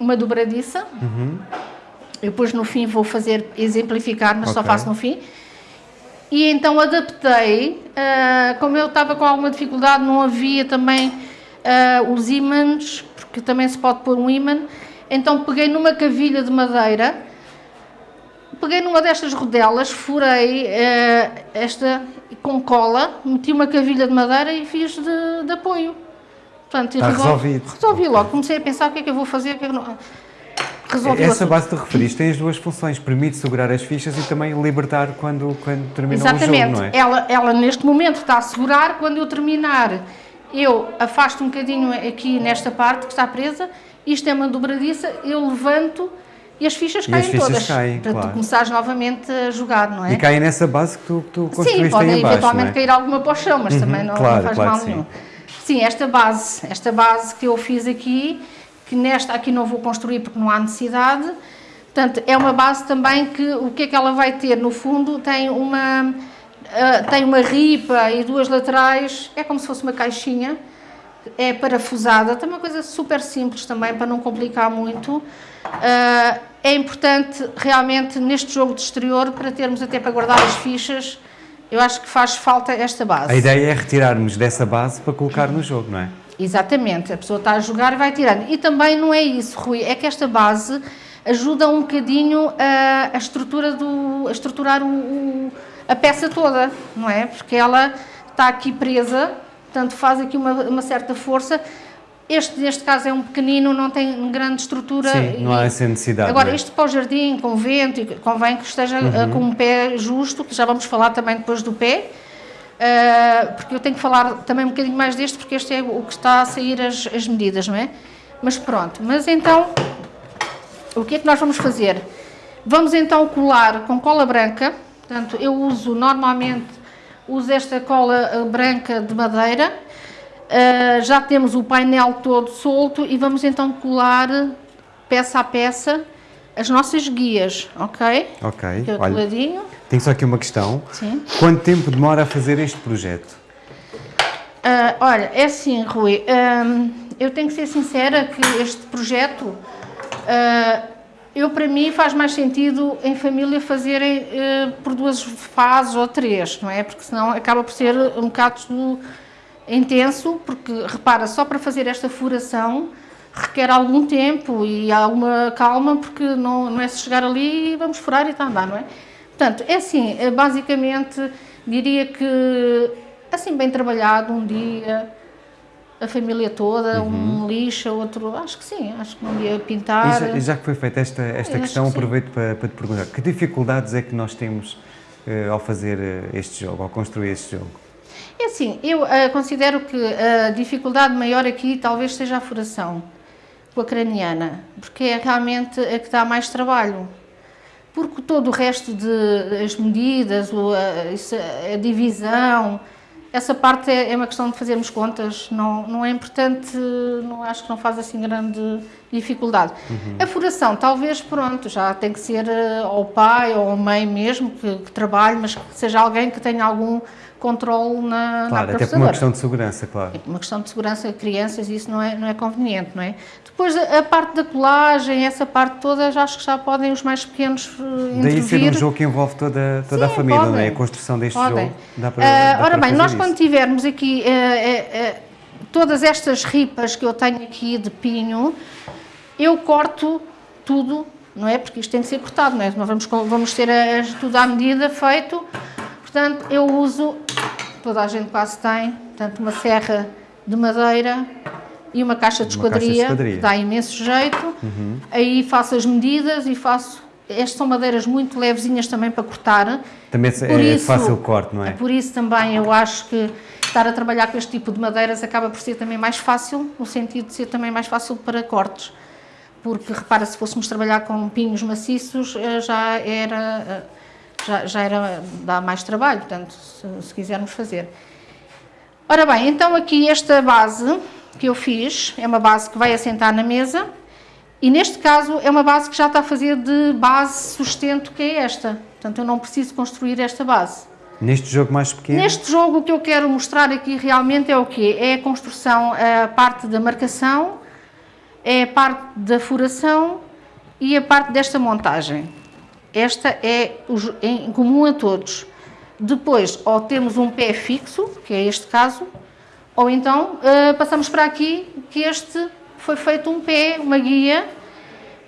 uma dobradiça, Uhum. eu depois no fim vou fazer, exemplificar, mas só Ok. faço no fim. E então adaptei, ah, como eu estava com alguma dificuldade, não havia também ah, os ímãs, porque também se pode pôr um ímã, então peguei numa cavilha de madeira, peguei numa destas rodelas, furei ah, esta com cola, meti uma cavilha de madeira e fiz de, de apoio. Portanto, Está resol- resolvido. Resolvi logo, comecei a pensar o que é que eu vou fazer, o que é que não... Resolvi o Essa assunto. base que tu referiste tem as duas funções, permite segurar as fichas e também libertar quando, quando termina o Exatamente. jogo, não é? ela, ela neste momento está a segurar, quando eu terminar, eu afasto um bocadinho aqui nesta parte que está presa, isto é uma dobradiça, eu levanto e as fichas E caem as fichas todas. caem, para claro. tu começares novamente a jogar, não é? E caem nessa base que tu, que tu Sim, construíste pode aí em baixo, eventualmente não é? cair alguma para o chão, mas também não, não claro, faz claro mal sim. nenhum. Sim, esta base, esta base que eu fiz aqui, que nesta aqui não vou construir porque não há necessidade, portanto, é uma base também que o que é que ela vai ter no fundo tem uma ah, tem uma ripa e duas laterais, é como se fosse uma caixinha, é parafusada, tem uma coisa super simples também para não complicar muito. Ah, é importante realmente neste jogo de exterior para termos até para guardar as fichas. Eu acho que faz falta esta base. A ideia é retirarmos dessa base para colocar no jogo, não é? Exatamente, a pessoa está a jogar e vai tirando. E também não é isso, Rui, é que esta base ajuda um bocadinho a, a estrutura do, a estruturar o, o- a peça toda, não é? Porque ela está aqui presa, portanto faz aqui uma, uma certa força. Este, neste caso, é um pequenino, não tem grande estrutura. Sim, não há essa necessidade. Agora, é? isto para o jardim, com vento, e convém que esteja Uhum. uh, com um pé justo, que já vamos falar também depois do pé, uh, porque eu tenho que falar também um bocadinho mais deste, porque este é o que está a sair as, as medidas, não é? Mas pronto, mas então, o que é que nós vamos fazer? Vamos então colar com cola branca, portanto, eu uso normalmente, uso esta cola uh, branca de madeira, Uh, já temos o painel todo solto e vamos então colar peça a peça as nossas guias, ok? Ok, olha, coladinho, tenho só aqui uma questão. sim. Quanto tempo demora a fazer este projeto? Ah, olha, é assim, Rui, hum, eu tenho que ser sincera que este projeto, ah, eu para mim faz mais sentido em família fazerem eh, por duas fases ou três, não é? Porque senão acaba por ser um bocado intenso, porque repara, só para fazer esta furação requer algum tempo e alguma calma, porque não, não é se chegar ali e vamos furar e está a andar, não é? Portanto, é assim, eh, basicamente diria que assim bem trabalhado, um dia, a família toda, um lixa, outro, acho que sim, acho que um dia pintar. E já, já que foi feita esta, esta questão, que aproveito para, para te perguntar, que dificuldades é que nós temos eh, ao fazer eh, este jogo, ao construir este jogo? É assim, eu ah, considero que a dificuldade maior aqui talvez seja a furação com a craniana, porque é realmente a que dá mais trabalho. Porque todo o resto de as medidas, a, a divisão, essa parte é, é uma questão de fazermos contas, não, não é importante, não acho que não faz assim grande dificuldade. A furação, talvez, pronto, já tem que ser eh, ao pai ou à mãe mesmo que, que trabalhe, mas que seja alguém que tenha algum controle na, na Claro, até por uma processadora. questão de segurança, claro. Uma questão de segurança de crianças, isso não é, não é conveniente, não é? Depois, a, a parte da colagem, essa parte toda, já acho que já podem os mais pequenos uh, Daí ser um intervir. jogo que envolve toda, toda a Sim, família, não é? podem. A construção deste Podem. jogo dá para, Ah, dá ora bem, nós isso. quando tivermos aqui eh, eh, eh, todas estas ripas que eu tenho aqui de pinho, eu corto tudo, não é? Porque isto tem que ser cortado, não é? Nós vamos, vamos ter a- tudo à medida feito. Portanto, eu uso, toda a gente quase tem, portanto, uma serra de madeira e uma caixa de Uma caixa de esquadria, esquadria. que dá imenso jeito. Aí faço as medidas e faço. Estas são madeiras muito levezinhas também para cortar. Também Por é isso- fácil corte, não é? Por isso também eu acho que estar a trabalhar com este tipo de madeiras acaba por ser também mais fácil, no sentido de ser também mais fácil para cortes. Porque repara, se fôssemos trabalhar com pinhos maciços, eh, já era, eh, já, já era, dá mais trabalho, portanto, se, se quisermos fazer. Ora bem, então aqui esta base que eu fiz, é uma base que vai assentar na mesa, e neste caso é uma base que já está a fazer de base sustento que é esta. Portanto, eu não preciso construir esta base. Neste jogo mais pequeno? Neste jogo o que eu quero mostrar aqui realmente é o quê? É a construção, a parte da marcação, é a parte da furação e a parte desta montagem. Esta é em comum a todos. Depois, ou temos um pé fixo, que é este caso, ou então uh, passamos para aqui, que este foi feito um pé, uma guia,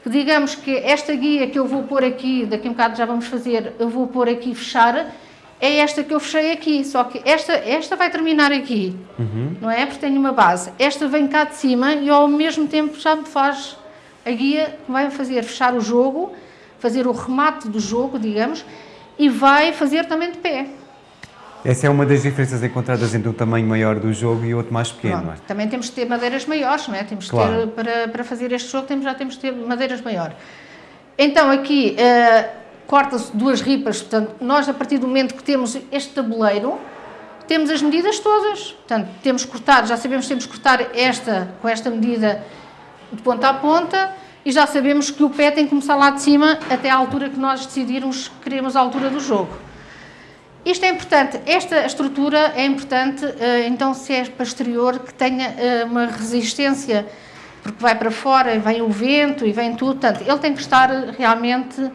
que digamos que esta guia que eu vou pôr aqui, daqui a um bocado já vamos fazer, eu vou pôr aqui fechar, é esta que eu fechei aqui, só que esta, esta vai terminar aqui, uhum. não é? Porque tenho uma base. Esta vem cá de cima e ao mesmo tempo já me faz a guia que vai fazer fechar o jogo, fazer o remate do jogo, digamos, e vai fazer também de pé. Essa é uma das diferenças encontradas entre um tamanho maior do jogo e outro mais pequeno. Pronto, é? Também temos que ter madeiras maiores, não é? Temos claro. ter, para, para fazer este jogo, temos, já temos que ter madeiras maiores. Então aqui uh, corta-se duas ripas, portanto, nós a partir do momento que temos este tabuleiro, temos as medidas todas. Portanto, temos cortar, já sabemos que temos que cortar esta com esta medida de ponta a ponta, e já sabemos que o pé tem que começar lá de cima até à altura que nós decidirmos que queremos a altura do jogo. Isto é importante, esta estrutura é importante, eh, então se é para exterior, que tenha eh, uma resistência, porque vai para fora e vem o vento e vem tudo, portanto, ele tem que estar realmente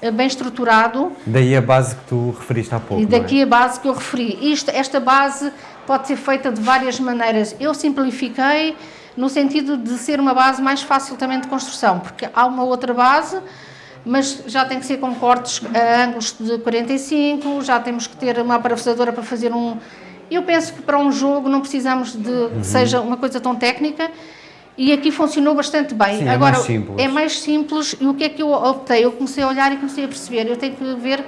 eh, bem estruturado. Daí a base que tu referiste há pouco, E daqui é? a base que eu referi. Isto, esta base pode ser feita de várias maneiras. Eu simplifiquei, no sentido de ser uma base mais fácil também de construção, porque há uma outra base, mas já tem que ser com cortes a ângulos de 45, já temos que ter uma parafusadora para fazer um... Eu penso que para um jogo não precisamos de uhum. que seja uma coisa tão técnica, e aqui funcionou bastante bem. Sim, é Agora, é mais simples. É mais simples, e o que é que eu optei? Eu comecei a olhar e comecei a perceber, eu tenho que ver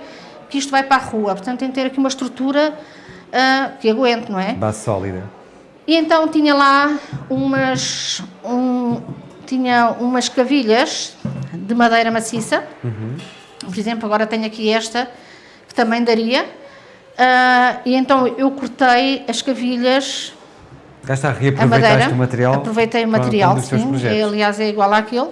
que isto vai para a rua, portanto tenho que ter aqui uma estrutura uh, que aguente, não é? Base sólida. E então tinha lá umas, um, tinha umas cavilhas de madeira maciça. Uhum. Por exemplo, agora tenho aqui esta, que também daria. Uh, e então eu cortei as cavilhas. Já está, reaproveitaste o material? Aproveitei o material, sim. É, aliás, é igual àquele.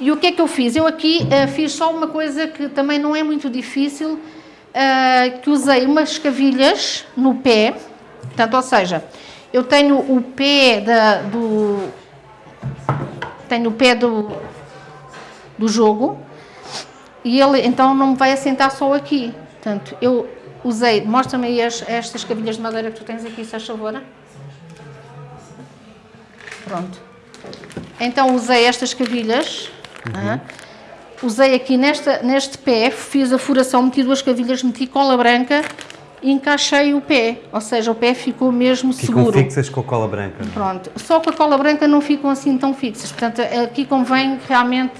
E o que é que eu fiz? Eu aqui uh, fiz só uma coisa que também não é muito difícil, uh, que usei umas cavilhas no pé, portanto, ou seja, eu tenho o pé da, do... Tenho o pé do, do jogo e ele então não me vai assentar só aqui. Portanto, eu usei... Mostra-me aí as, estas cabilhas de madeira que tu tens aqui, se faz favor. Pronto. Então usei estas cavilhas. Uhum. usei aqui nesta, neste pé, fiz a furação, meti duas cavilhas, meti cola branca e encaixei o pé, ou seja, o pé ficou mesmo ficam seguro. Ficam fixas com a cola branca? Pronto, só com a cola branca não ficam assim tão fixas, portanto aqui convém realmente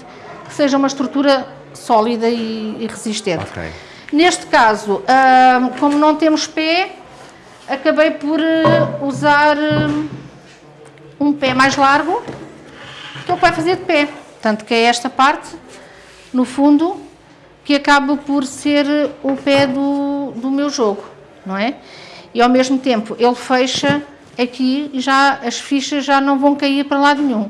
que seja uma estrutura sólida e, e resistente. Okay. Neste caso, como não temos pé, acabei por uh, usar uh, um pé mais largo, que é o que vai fazer de pé, portanto que é esta parte, no fundo, que acaba por ser o pé do, do meu jogo, não é? E ao mesmo tempo ele fecha aqui e já as fichas já não vão cair para lado nenhum.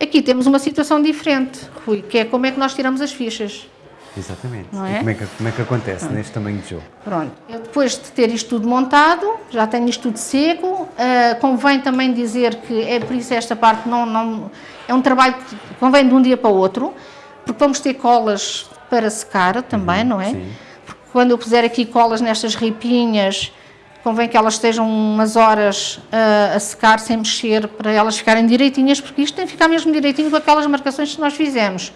Aqui temos uma situação diferente, Rui, que é como é que nós tiramos as fichas. Exatamente. Não é? como, é que, como é que acontece Pronto. neste tamanho de jogo? Pronto. Eu depois de ter isto tudo montado, já tenho isto tudo seco, uh, convém também dizer que é por isso esta parte não, não é um trabalho que convém de um dia para o outro, porque vamos ter colas para secar também, uhum, não é? Sim. Porque quando eu puser aqui colas nestas ripinhas, convém que elas estejam umas horas uh, a secar sem mexer para elas ficarem direitinhas, porque isto tem que ficar mesmo direitinho com aquelas marcações que nós fizemos.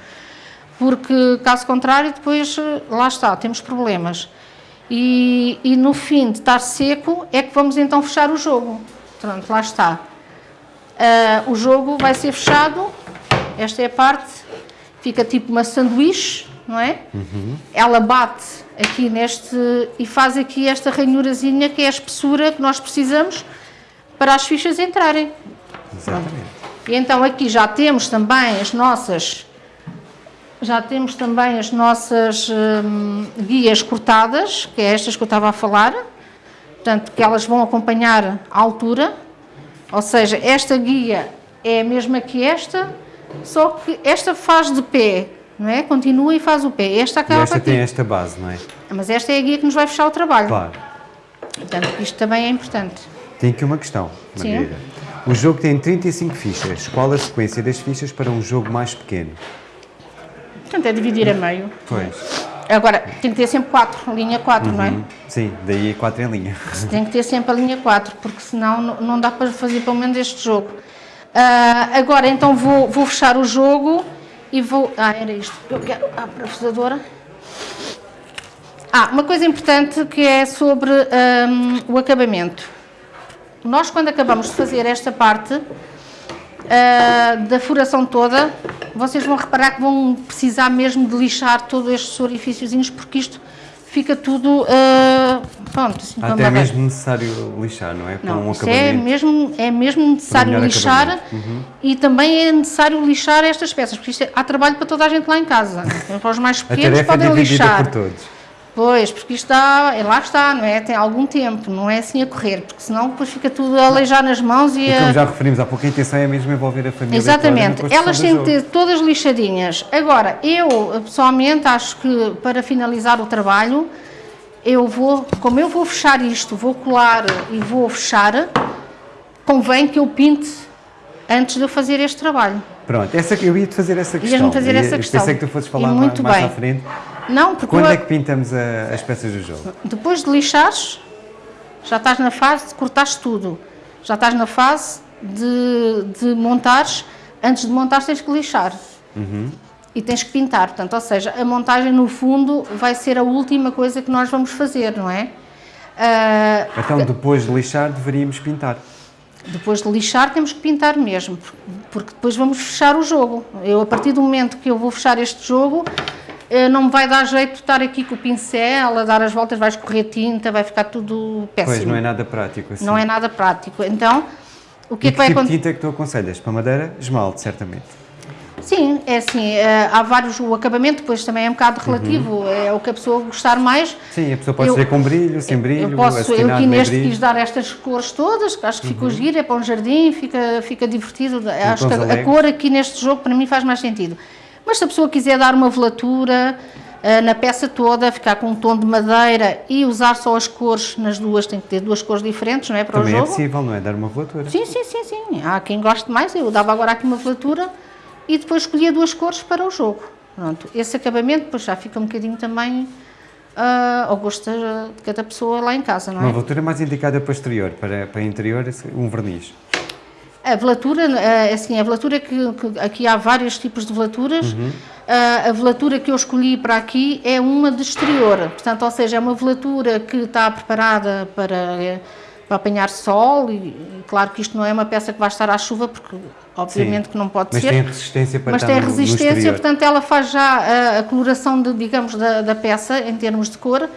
Porque, caso contrário, depois, eh, lá está, temos problemas. E, e no fim de estar seco, é que vamos então fechar o jogo. Pronto, lá está. Uh, o jogo vai ser fechado, esta é a parte, fica tipo uma sanduíche, não é? Uhum. Ela bate aqui neste e faz aqui esta ranhurazinha que é a espessura que nós precisamos para as fichas entrarem. Exatamente. E então aqui já temos também as nossas já temos também as nossas hum, guias cortadas, que é estas que eu estava a falar, portanto, que elas vão acompanhar a altura, ou seja, esta guia é a mesma que esta, só que esta faz de pé, não é? Continua e faz o pé. Esta acaba e esta aqui. tem esta base, não é? Mas esta é a guia que nos vai fechar o trabalho. Claro. Portanto, isto também é importante. Tem aqui uma questão. Margarida. O jogo tem 35 fichas. Qual a sequência das fichas para um jogo mais pequeno? Portanto, é dividir a meio. Pois. Agora, tem que ter sempre 4, linha 4, não é? Sim, daí 4 em linha. Tem que ter sempre a linha 4, porque senão não- dá para fazer pelo menos este jogo. Ah, agora, então, vou, vou fechar o jogo e vou... Ah, era isto. Eu quero a parafusadora. Ah, uma coisa importante que é sobre ahm, o acabamento. Nós, quando acabamos de fazer esta parte ah, da furação toda, vocês vão reparar que vão precisar mesmo de lixar todos estes orifíciozinhos, porque isto fica tudo, ah, pronto, assim, Até é mesmo necessário lixar, não é? Para Não, um é mesmo, é mesmo necessário lixar. Uhum. e também é necessário lixar estas peças, porque isto é, há trabalho para toda a gente lá em casa. Para os mais pequenos é podem dividida lixar. por todos. Pois, porque isto está, é, lá está, não é? Tem algum tempo, não é assim a correr, porque senão depois fica tudo a aleijar nas mãos e, E a... como já referimos há pouco, a intenção é mesmo envolver a família Exatamente, elas têm que ter todas lixadinhas. Agora, eu pessoalmente acho que para finalizar o trabalho, eu vou, como eu vou fechar isto, vou colar e vou fechar, convém que eu pinte antes de eu fazer este trabalho. Pronto, essa, eu ia-te fazer essa questão. Ias-me fazer essa questão. Pensei que tu fosses falar mais, bem. à frente. Não, porque Quando eu- é que pintamos a- as peças do jogo? depois de lixares, já estás na fase de cortares tudo. Já estás na fase de, de montares. Antes de montar tens que lixar. E tens que pintar. Portanto, ou seja, a montagem no fundo vai ser a última coisa que nós vamos fazer, não é? Ah, Então, depois de lixar, deveríamos pintar. depois de lixar temos que pintar mesmo, porque- depois vamos fechar o jogo. Eu, a partir do momento que eu vou fechar este jogo, não me vai dar jeito estar aqui com o pincel, a dar as voltas, vai escorrer tinta, vai ficar tudo péssimo. Pois, não é nada prático assim. Não é nada prático. Então, o que E é que vai tipo acontecer? tinta é que tu aconselhas? Para madeira, esmalte, certamente. Sim, é assim, eh, há vários, o acabamento depois também é um bocado relativo, é o que a pessoa gostar mais. Sim, a pessoa pode Eu- ser com brilho, sem brilho, Eu posso, eu aqui neste brilho. quis dar estas cores todas, que acho que ficou giro, é para um jardim, fica, fica divertido. acho que a, a cor aqui neste jogo para mim faz mais sentido. Mas se a pessoa quiser dar uma velatura eh, na peça toda, ficar com um tom de madeira e usar só as cores nas duas, tem que ter duas cores diferentes, não é? Para Também o é jogo. possível, não é? Dar uma velatura. Sim, sim, sim, sim. Há quem goste mais, eu dava agora aqui uma velatura e depois escolhia duas cores para o jogo. Pronto, esse acabamento depois já fica um bocadinho também ah, ao gosto de cada pessoa lá em casa, não Uma é? velatura mais indicada para exterior, para, para interior, um verniz. A velatura, ah, assim, a velatura que, que- aqui há vários tipos de velaturas. Ah, a velatura que eu escolhi para aqui é uma de exterior, portanto, ou seja, é uma velatura que está preparada para, eh, para apanhar sol e, claro que isto não é uma peça que vai estar à chuva porque obviamente Sim. que não pode Mas ser. tem resistência para mas tem resistência, portanto ela faz já a, a coloração, de, digamos, da, da peça em termos de cor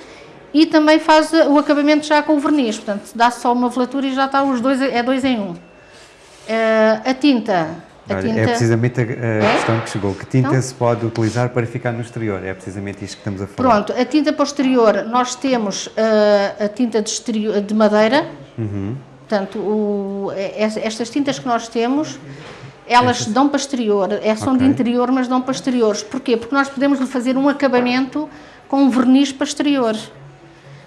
e também faz eh, o acabamento já com o verniz, portanto dá só uma velatura e já está os dois, é dois em um. Eh, a tinta, Olha, tinta É precisamente a, a É? questão que chegou. Que tinta Então? se pode utilizar para ficar no exterior? É precisamente isto que estamos a falar. Pronto, a tinta posterior, nós temos eh, a tinta de, exterior, de madeira, Uhum. portanto, o- é- é- estas tintas que nós temos, elas dão para exterior, é, são de Ok. interior, mas dão para exteriores. Porquê? Porque nós podemos lhe fazer um acabamento com um verniz para exterior.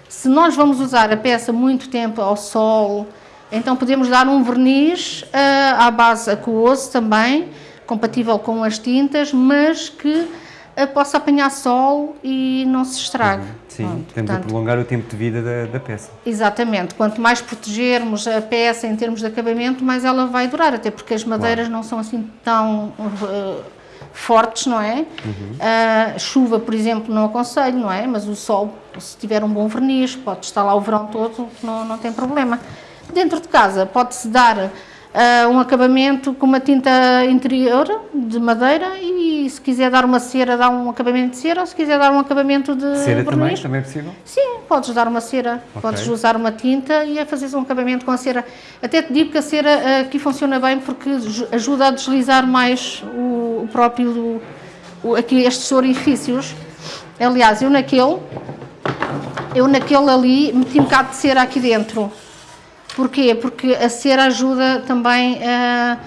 Se nós vamos usar a peça muito tempo ao sol, então podemos dar um verniz ah, à base aquoso também, compatível com as tintas, mas que ah, possa apanhar sol e não se estrague. Sim, Pronto, a portanto, prolongar o tempo de vida da, da peça. Exatamente. Quanto mais protegermos a peça em termos de acabamento, mais ela vai durar, até porque as madeiras não são assim tão uh, fortes, não é? A chuva, por exemplo, não aconselho, não é? Mas o sol, se tiver um bom verniz, pode estar lá o verão todo, não, não tem problema. Dentro de casa, pode-se dar uh, um acabamento com uma tinta interior de madeira e se quiser dar uma cera, dá um acabamento de cera, ou se quiser dar um acabamento de Cera também, verniz, também é possível? Sim, podes dar uma cera, Ok. podes usar uma tinta e a fazeres um acabamento com a cera. Até te digo que a cera eh, aqui funciona bem porque ju- ajuda a deslizar mais o, o próprio, o- aqui estes orifícios. Aliás, eu naquele, eu naquele ali meti um bocado de cera aqui dentro. Porquê? Porque a cera ajuda também a,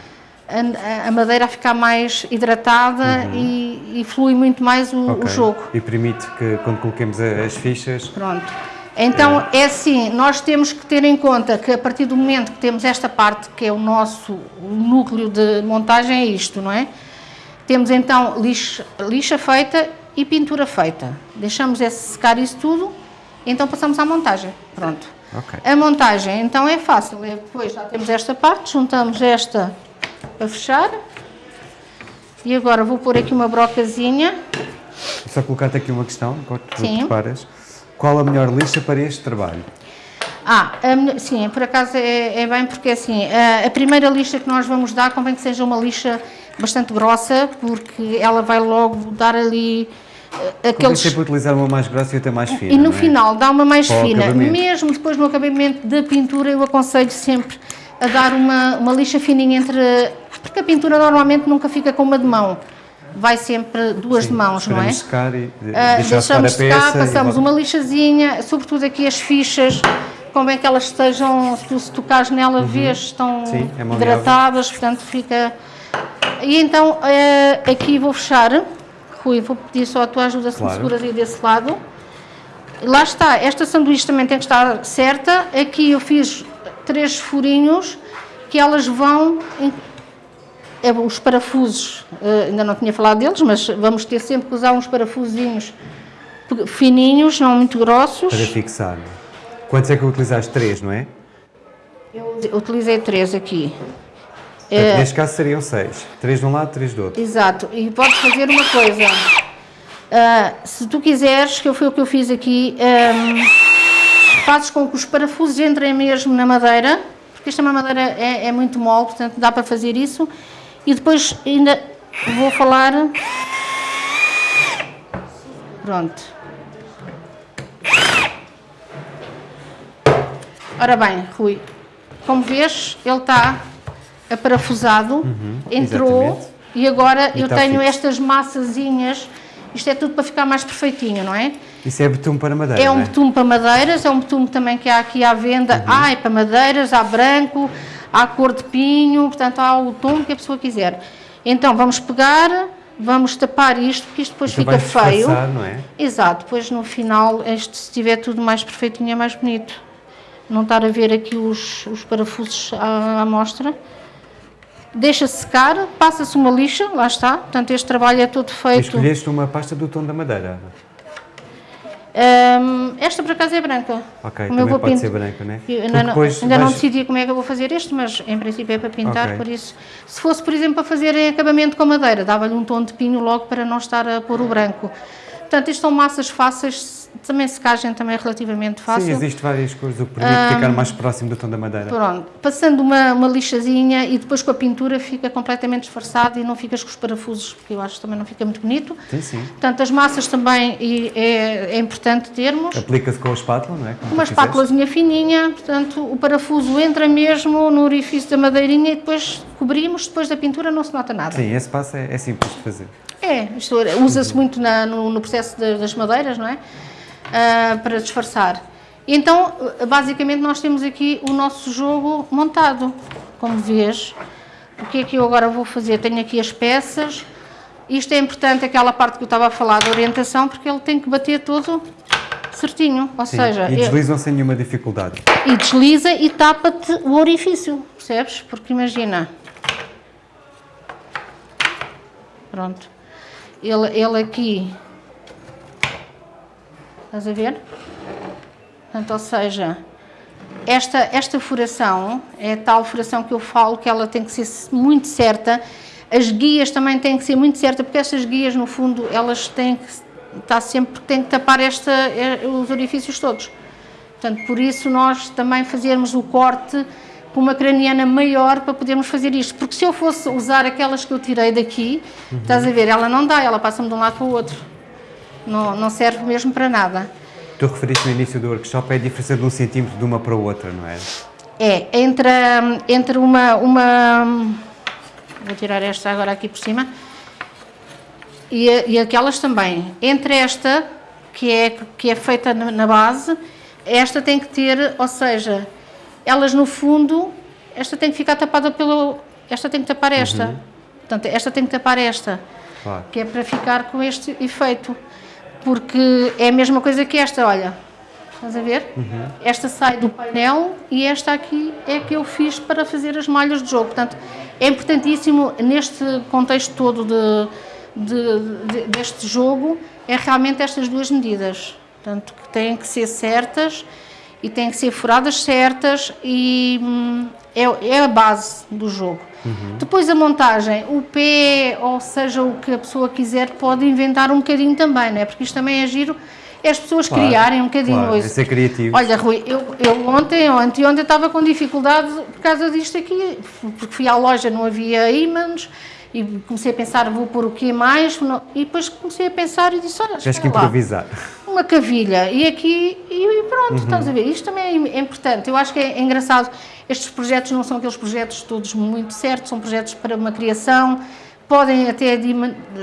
a, a madeira a ficar mais hidratada uhum. e, e, flui muito mais o, okay. o, jogo. E permite que quando coloquemos as fichas... Pronto. Então, é. é assim, nós temos que ter em conta que a partir do momento que temos esta parte, que é o nosso núcleo de montagem, é isto, não é? Temos então lixa, lixa feita e pintura feita. Deixamos esse secar isso tudo, então passamos à montagem. Pronto. Okay. A montagem então é fácil, é, depois já temos esta parte, juntamos esta para fechar. E agora vou pôr aqui uma brocazinha. Só colocar-te aqui uma questão, enquanto Sim. preparas. Qual a melhor lixa para este trabalho? Ah, a, sim, por acaso é, é, bem porque assim, a, a, primeira lixa que nós vamos dar convém que seja uma lixa bastante grossa, porque ela vai logo dar ali aqueles... sempre utilizar uma mais grossa e outra mais fina, E no é? final dá uma mais Para fina. Mesmo depois no acabamento da pintura eu aconselho sempre a dar uma, uma lixa fininha entre... Porque a pintura normalmente nunca fica com uma de mão vai sempre duas Sim, de mãos, não é? Secar e uh, deixamos secar, passamos uma lixazinha, sobretudo aqui as fichas, como é que elas estejam, se tu se tocares nela, uhum. vês, estão Sim, é hidratadas, portanto fica... E então uh, aqui vou fechar, Rui, vou pedir só a tua ajuda se claro. me seguras aí desse lado. Lá está, esta sanduíche também tem que estar certa, aqui eu fiz três furinhos que elas vão é, os parafusos, uh, ainda não tinha falado deles, mas vamos ter sempre que usar uns parafusinhos fininhos, não muito grossos. Para fixar. Quantos é que utilizaste? Três, não é? Eu utilizei três aqui. Uh, neste caso seriam seis. Três de um lado, três do outro. Exato. E podes fazer uma coisa. Uh, se tu quiseres, que foi o que eu fiz aqui, um, fazes com que os parafusos entrem mesmo na madeira, porque esta madeira é, é muito mole, portanto dá para fazer isso e depois ainda vou falar. Pronto. Ora bem, Rui, como vês, ele está aparafusado, uhum, entrou exatamente. e agora e eu tenho fixo. estas massazinhas, isto é tudo para ficar mais perfeitinho, não é? Isso é betume para madeiras, É um é? betume para madeiras, é um betume também que há aqui à venda, uhum. ah, é para madeiras, há branco, há cor de pinho, portanto há o tom que a pessoa quiser. Então vamos pegar, vamos tapar isto, porque isto depois então fica feio. não é? Exato, depois no final, este, se estiver tudo mais perfeitinho é mais bonito. Não estar a ver aqui os, os parafusos à, à mostra. Deixa secar, passa-se uma lixa, lá está. Portanto, este trabalho é todo feito. Escolheste uma pasta do tom da madeira. Um, esta por acaso é branca. Ok, como também pode ser branca, né? ainda, não, ainda vais... não decidi como é que eu vou fazer este, mas em princípio é para pintar, okay. por isso. Se fosse, por exemplo, para fazer em acabamento com madeira, dava-lhe um tom de pinho logo para não estar a pôr o branco. Portanto, isto são massas fáceis, também secagem também é relativamente fácil. Sim, existe várias coisas, o que permite um, ficar mais próximo do tom da madeira. Pronto, passando uma, uma lixazinha e depois com a pintura fica completamente disfarçado e não ficas com os parafusos, porque eu acho que também não fica muito bonito. Sim, sim. Portanto, as massas também é, é importante termos. Aplica-se com a espátula, não é? Como uma espátulazinha fininha, portanto, o parafuso entra mesmo no orifício da madeirinha e depois cobrimos, depois da pintura não se nota nada. Sim, esse passo é, é simples de fazer. É, usa-se muito na, no, no, processo das madeiras, não é? uh, para disfarçar. Então, basicamente, nós temos aqui o nosso jogo montado, como vês. O que é que eu agora vou fazer? Tenho aqui as peças. Isto é importante, aquela parte que eu estava a falar da orientação, porque ele tem que bater todo certinho, ou Sim, seja... E deslizam sem nenhuma dificuldade. E desliza e tapa-te o orifício, percebes? Porque imagina... Pronto. Ele, ele aqui Estás a ver? Portanto, ou seja, esta, esta furação é tal furação que eu falo que ela tem que ser muito certa. As guias também têm que ser muito certas, porque estas guias, no fundo, elas têm que estar sempre, têm que tapar esta, eh, os orifícios todos. Portanto, por isso nós também fazermos o corte com uma craniana maior para podermos fazer isto. Porque se eu fosse usar aquelas que eu tirei daqui, uhum. estás a ver, ela não dá, ela passa-me de um lado para o outro não, não serve mesmo para nada. Tu referiste no início do workshop é a diferença de um centímetro de uma para outra, não é? É, entre, entre uma, uma... Vou tirar esta agora aqui por cima. E, e aquelas também. Entre esta que é, que é feita na base, esta tem que ter, ou seja, elas no fundo, esta tem que ficar tapada pelo, esta tem que tapar esta, uhum. portanto, esta tem que tapar esta, claro. que é para ficar com este efeito, porque é a mesma coisa que esta, olha, estás a ver? Uhum. Esta sai do painel e esta aqui é que eu fiz para fazer as malhas de jogo, portanto, é importantíssimo neste contexto todo de, de, de, deste jogo, é realmente estas duas medidas, portanto, que têm que ser certas e têm que ser furadas certas e hum, é, é, a base do jogo. Uhum. Depois a montagem, o pé, ou seja, o que a pessoa quiser, pode inventar um bocadinho também, não é? Porque isto também é giro, é as pessoas claro, criarem um bocadinho claro, isso. É ser criativo. Olha, Rui, eu, eu ontem ou anteontem estava com dificuldade por causa disto aqui, porque fui à loja, não havia ímãs, e comecei a pensar, vou pôr o que mais? E depois comecei a pensar e disse, olha, Tens que improvisar. Lá, uma cavilha, e aqui, e pronto, uhum. estás a ver, isto também é importante, eu acho que é engraçado, estes projetos não são aqueles projetos todos muito certos, são projetos para uma criação, podem até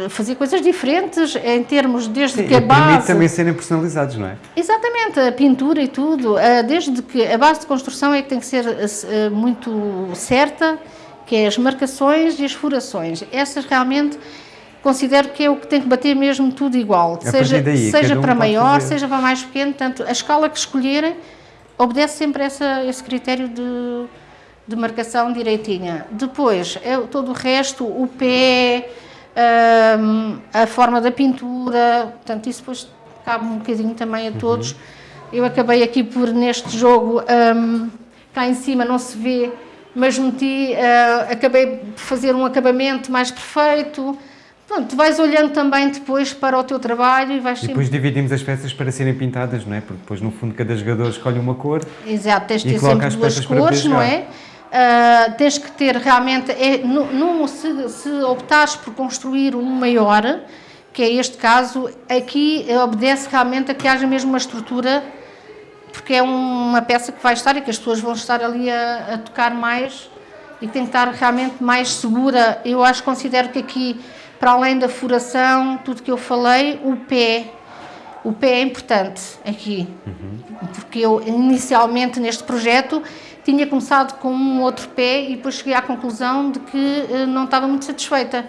fazer coisas diferentes em termos desde Sim, que a base... também serem personalizados, não é? Exatamente, a pintura e tudo, eh, desde que a base de construção é que tem que ser eh, muito certa, que é as marcações e as furações. Essas realmente considero que é o que tem que bater mesmo tudo igual, a seja, daí, seja um para maior, fazer. seja para mais pequeno, tanto a escala que escolherem obedece sempre essa, esse critério de, de marcação direitinha. Depois, é, todo o resto, o pé, um, a forma da pintura, portanto, isso depois cabe um bocadinho também a todos. Uhum. Eu acabei aqui por, neste jogo, um, cá em cima não se vê mas meti, uh, acabei por fazer um acabamento mais perfeito. Pronto, tu vais olhando também depois para o teu trabalho e vais E depois sempre... dividimos as peças para serem pintadas, não é? Porque depois, no fundo, cada jogador escolhe uma cor Exato, tens de ter sempre duas cores, não é? Uh, tens que ter realmente, é, no, se, se optares por construir um maior, que é este caso, aqui obedece realmente a que haja mesmo uma estrutura porque é uma peça que vai estar e que as pessoas vão estar ali a, a tocar mais e tem que estar realmente mais segura. Eu acho, considero que aqui, para além da furação, tudo que eu falei, o pé, o pé é importante aqui, uhum. porque eu inicialmente neste projeto tinha começado com um outro pé e depois cheguei à conclusão de que eh, não estava muito satisfeita.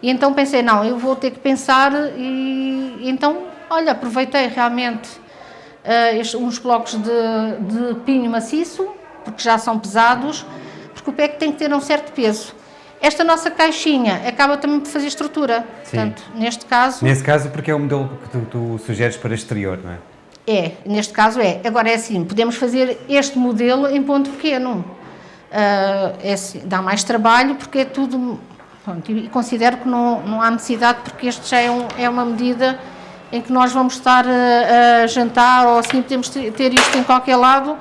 E então pensei, não, eu vou ter que pensar e, e então, olha, aproveitei realmente uh, uns blocos de, de pinho maciço, porque já são pesados, porque o pé tem que ter um certo peso. Esta nossa caixinha acaba também por fazer estrutura, Sim. portanto, neste caso... Nesse caso, porque é o modelo que tu, tu sugeres para exterior, não é? É, neste caso é. Agora é assim, podemos fazer este modelo em ponto pequeno. Uh, é assim, dá mais trabalho porque é tudo... Pronto, e considero que não, não há necessidade porque este já é, um, é uma medida em que nós vamos estar a, a jantar ou assim, podemos ter isto em qualquer lado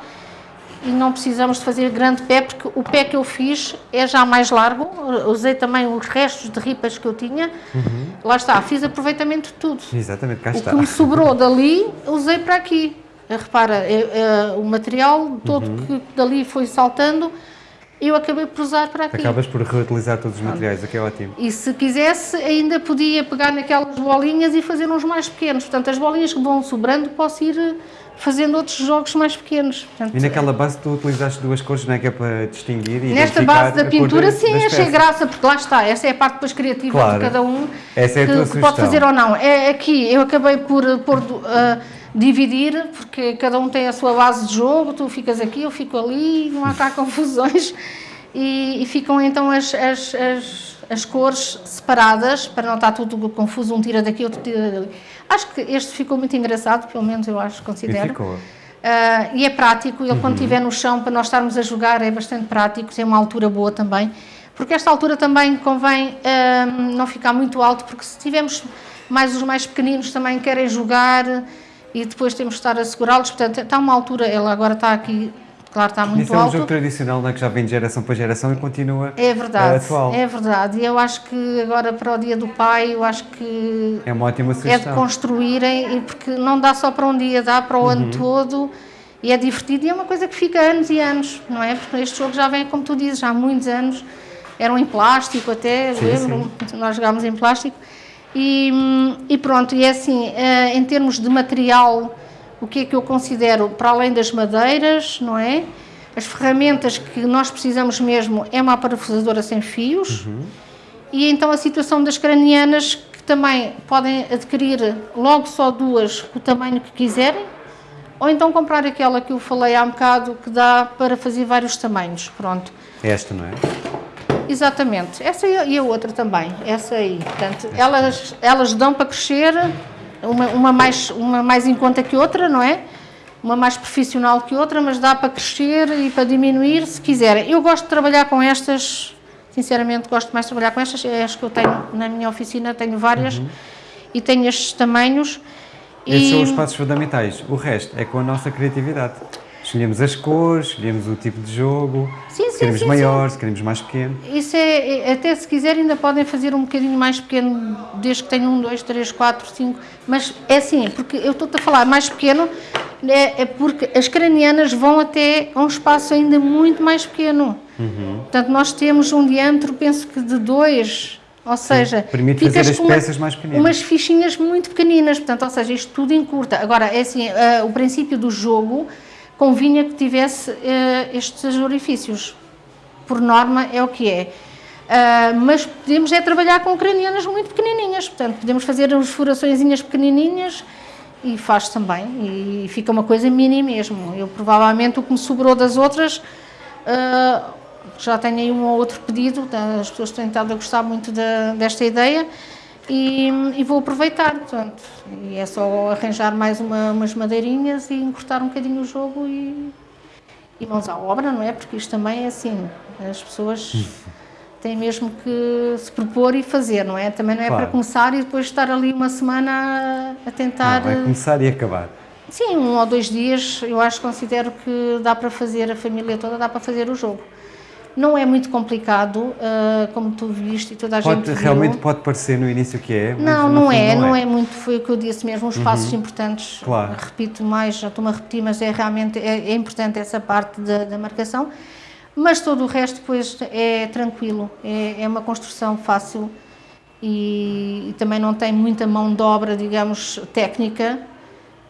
e não precisamos de fazer grande pé, porque o pé que eu fiz é já mais largo, usei também os restos de ripas que eu tinha, uhum. lá está, fiz aproveitamento de tudo. Exatamente, cá o está. O que me sobrou dali, usei para aqui. Repara, é, é, o material todo uhum. que dali foi saltando, eu acabei por usar para aqui. Acabas por reutilizar todos os materiais, aqui é ótimo. E se quisesse, ainda podia pegar naquelas bolinhas e fazer uns mais pequenos. Portanto, as bolinhas que vão sobrando, posso ir eh, fazendo outros jogos mais pequenos. Portanto, e naquela base tu utilizaste duas cores, não é que é para distinguir e Nesta base da pintura, sim, achei graça, porque lá está, essa é a parte depois criativa claro. de cada um, essa é a que, que pode fazer ou não. É aqui, eu acabei por pôr... Uh, dividir, porque cada um tem a sua base de jogo, tu ficas aqui, eu fico ali, não há cá confusões, e, e ficam então as, as, as, as, cores separadas, para não estar tudo confuso, um tira daqui, outro tira dali. Acho que este ficou muito engraçado, pelo menos eu acho, considero. E ficou. Uh, e é prático, ele uhum. quando estiver no chão, para nós estarmos a jogar, é bastante prático, tem uma altura boa também, porque esta altura também convém uh, não ficar muito alto, porque se tivermos mais os mais pequeninos também querem jogar, e depois temos de estar a segurá-los, portanto, está uma altura, ela agora está aqui, claro, está muito Isso é um alto. jogo tradicional, não é, que já vem de geração para geração e continua é verdade, uh, atual. É verdade, e eu acho que agora para o Dia do Pai, eu acho que é uma ótima sugestão. É de construírem, porque não dá só para um dia, dá para o uhum. ano todo, e é divertido e é uma coisa que fica anos e anos, não é? Porque este jogo já vem, como tu dizes, há muitos anos, eram em plástico até, sim, lembro, sim. nós jogámos em plástico, E, e pronto, e é assim, eh, em termos de material, o que é que eu considero, para além das madeiras, não é? As ferramentas que nós precisamos mesmo é uma parafusadora sem fios, uhum. e então a situação das cranianas, que também podem adquirir logo só duas, o tamanho que quiserem, ou então comprar aquela que eu falei há um bocado, que dá para fazer vários tamanhos, pronto. Esta, não é? Exatamente, essa e a outra também, essa aí. Portanto, elas, elas dão para crescer, uma, uma, mais, uma mais em conta que outra, não é? Uma mais profissional que outra, mas dá para crescer e para diminuir se quiserem. Eu gosto de trabalhar com estas, sinceramente gosto mais de trabalhar com estas, é as que eu tenho na minha oficina, tenho várias uhum. e tenho estes tamanhos. Esses e... são os passos fundamentais, o resto é com a nossa criatividade. Escolhemos as cores, escolhemos o tipo de jogo, sim, se queremos sim, maior, se queremos mais pequeno. Isso é, é, até se quiserem ainda podem fazer um bocadinho mais pequeno, desde que tenham um, dois, três, quatro, cinco, mas é assim, porque eu estou-te a falar mais pequeno, é, é, porque as cranianas vão até a um espaço ainda muito mais pequeno. Uhum. Portanto, nós temos um diâmetro, penso que de dois, ou seja, Sim, permite fazer as peças uma, mais pequenas. Umas fichinhas muito pequeninas, portanto, ou seja, isto tudo encurta. Agora, é assim, uh, o princípio do jogo convinha que tivesse uh, estes orifícios. Por norma é o que é. Uh, mas podemos é trabalhar com cranianas muito pequenininhas, portanto podemos fazer as furaçõezinhas pequenininhas e faz também, e fica uma coisa mini mesmo. Eu provavelmente o que me sobrou das outras, uh, já tenho aí um ou outro pedido, tá, as pessoas têm estado a gostar muito de, desta ideia, e, e, vou aproveitar, portanto, e é só arranjar mais uma, umas madeirinhas e encurtar um bocadinho o jogo e, e mãos à obra, não é? Porque isto também é assim, as pessoas têm mesmo que se propor e fazer, não é? Também não é claro. para começar e depois estar ali uma semana a tentar... Não, é começar e acabar. Sim, um ou dois dias, eu acho, considero que dá para fazer, a família toda dá para fazer o jogo. Não é muito complicado, uh, como tu viste e toda a pode, gente viu. Realmente pode parecer no início que é, Não, não é, não, é. é. muito, foi o que eu disse mesmo, os passos uhum. importantes, claro. repito mais, já estou-me a repetir, mas é realmente, é, é importante essa parte da, da, marcação, mas todo o resto depois é tranquilo, é, é uma construção fácil e, e também não tem muita mão de obra, digamos, técnica,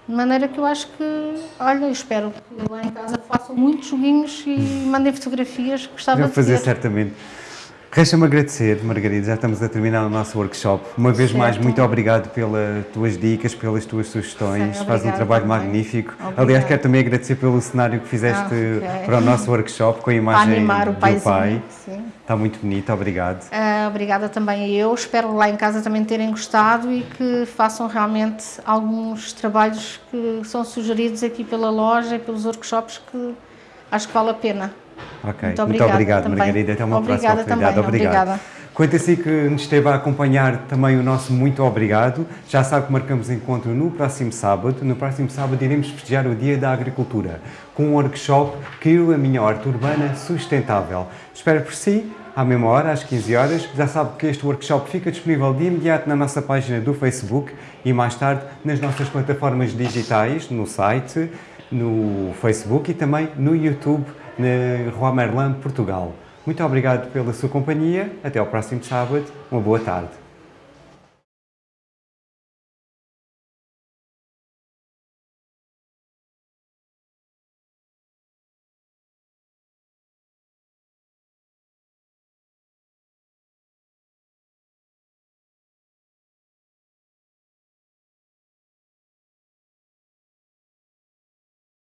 de maneira que eu acho que, olha, espero que lá em casa façam muitos joguinhos e mandem fotografias, gostava Vou de fazer certamente. Resta-me agradecer, Margarida, já estamos a terminar o nosso workshop. Uma vez certo. mais, muito obrigado pelas tuas dicas, pelas tuas sugestões, Sim, faz um trabalho também. magnífico. Obrigado. Aliás, quero também agradecer pelo cenário que fizeste ah, okay. para o nosso workshop, com a imagem do pai. Sim. Está muito bonito, obrigado. Uh, obrigada também eu, espero lá em casa também terem gostado e que façam realmente alguns trabalhos que são sugeridos aqui pela loja e pelos workshops que acho que vale a pena. Ok, muito, muito obrigado Margarida, até uma obrigada próxima oportunidade. Também, obrigado. Obrigada. Quanto a si que nos esteve a acompanhar, também o nosso muito obrigado. Já sabe que marcamos encontro no próximo sábado. No próximo sábado iremos festejar o Dia da Agricultura, com um workshop Crio a Minha Horta Urbana Sustentável. Espero por si, à mesma hora, às 15 horas. Já sabe que este workshop fica disponível de imediato na nossa página do Facebook e mais tarde nas nossas plataformas digitais, no site, no Facebook e também no YouTube na Rua Merlin, Portugal. Muito obrigado pela sua companhia. Até ao próximo sábado. Uma boa tarde.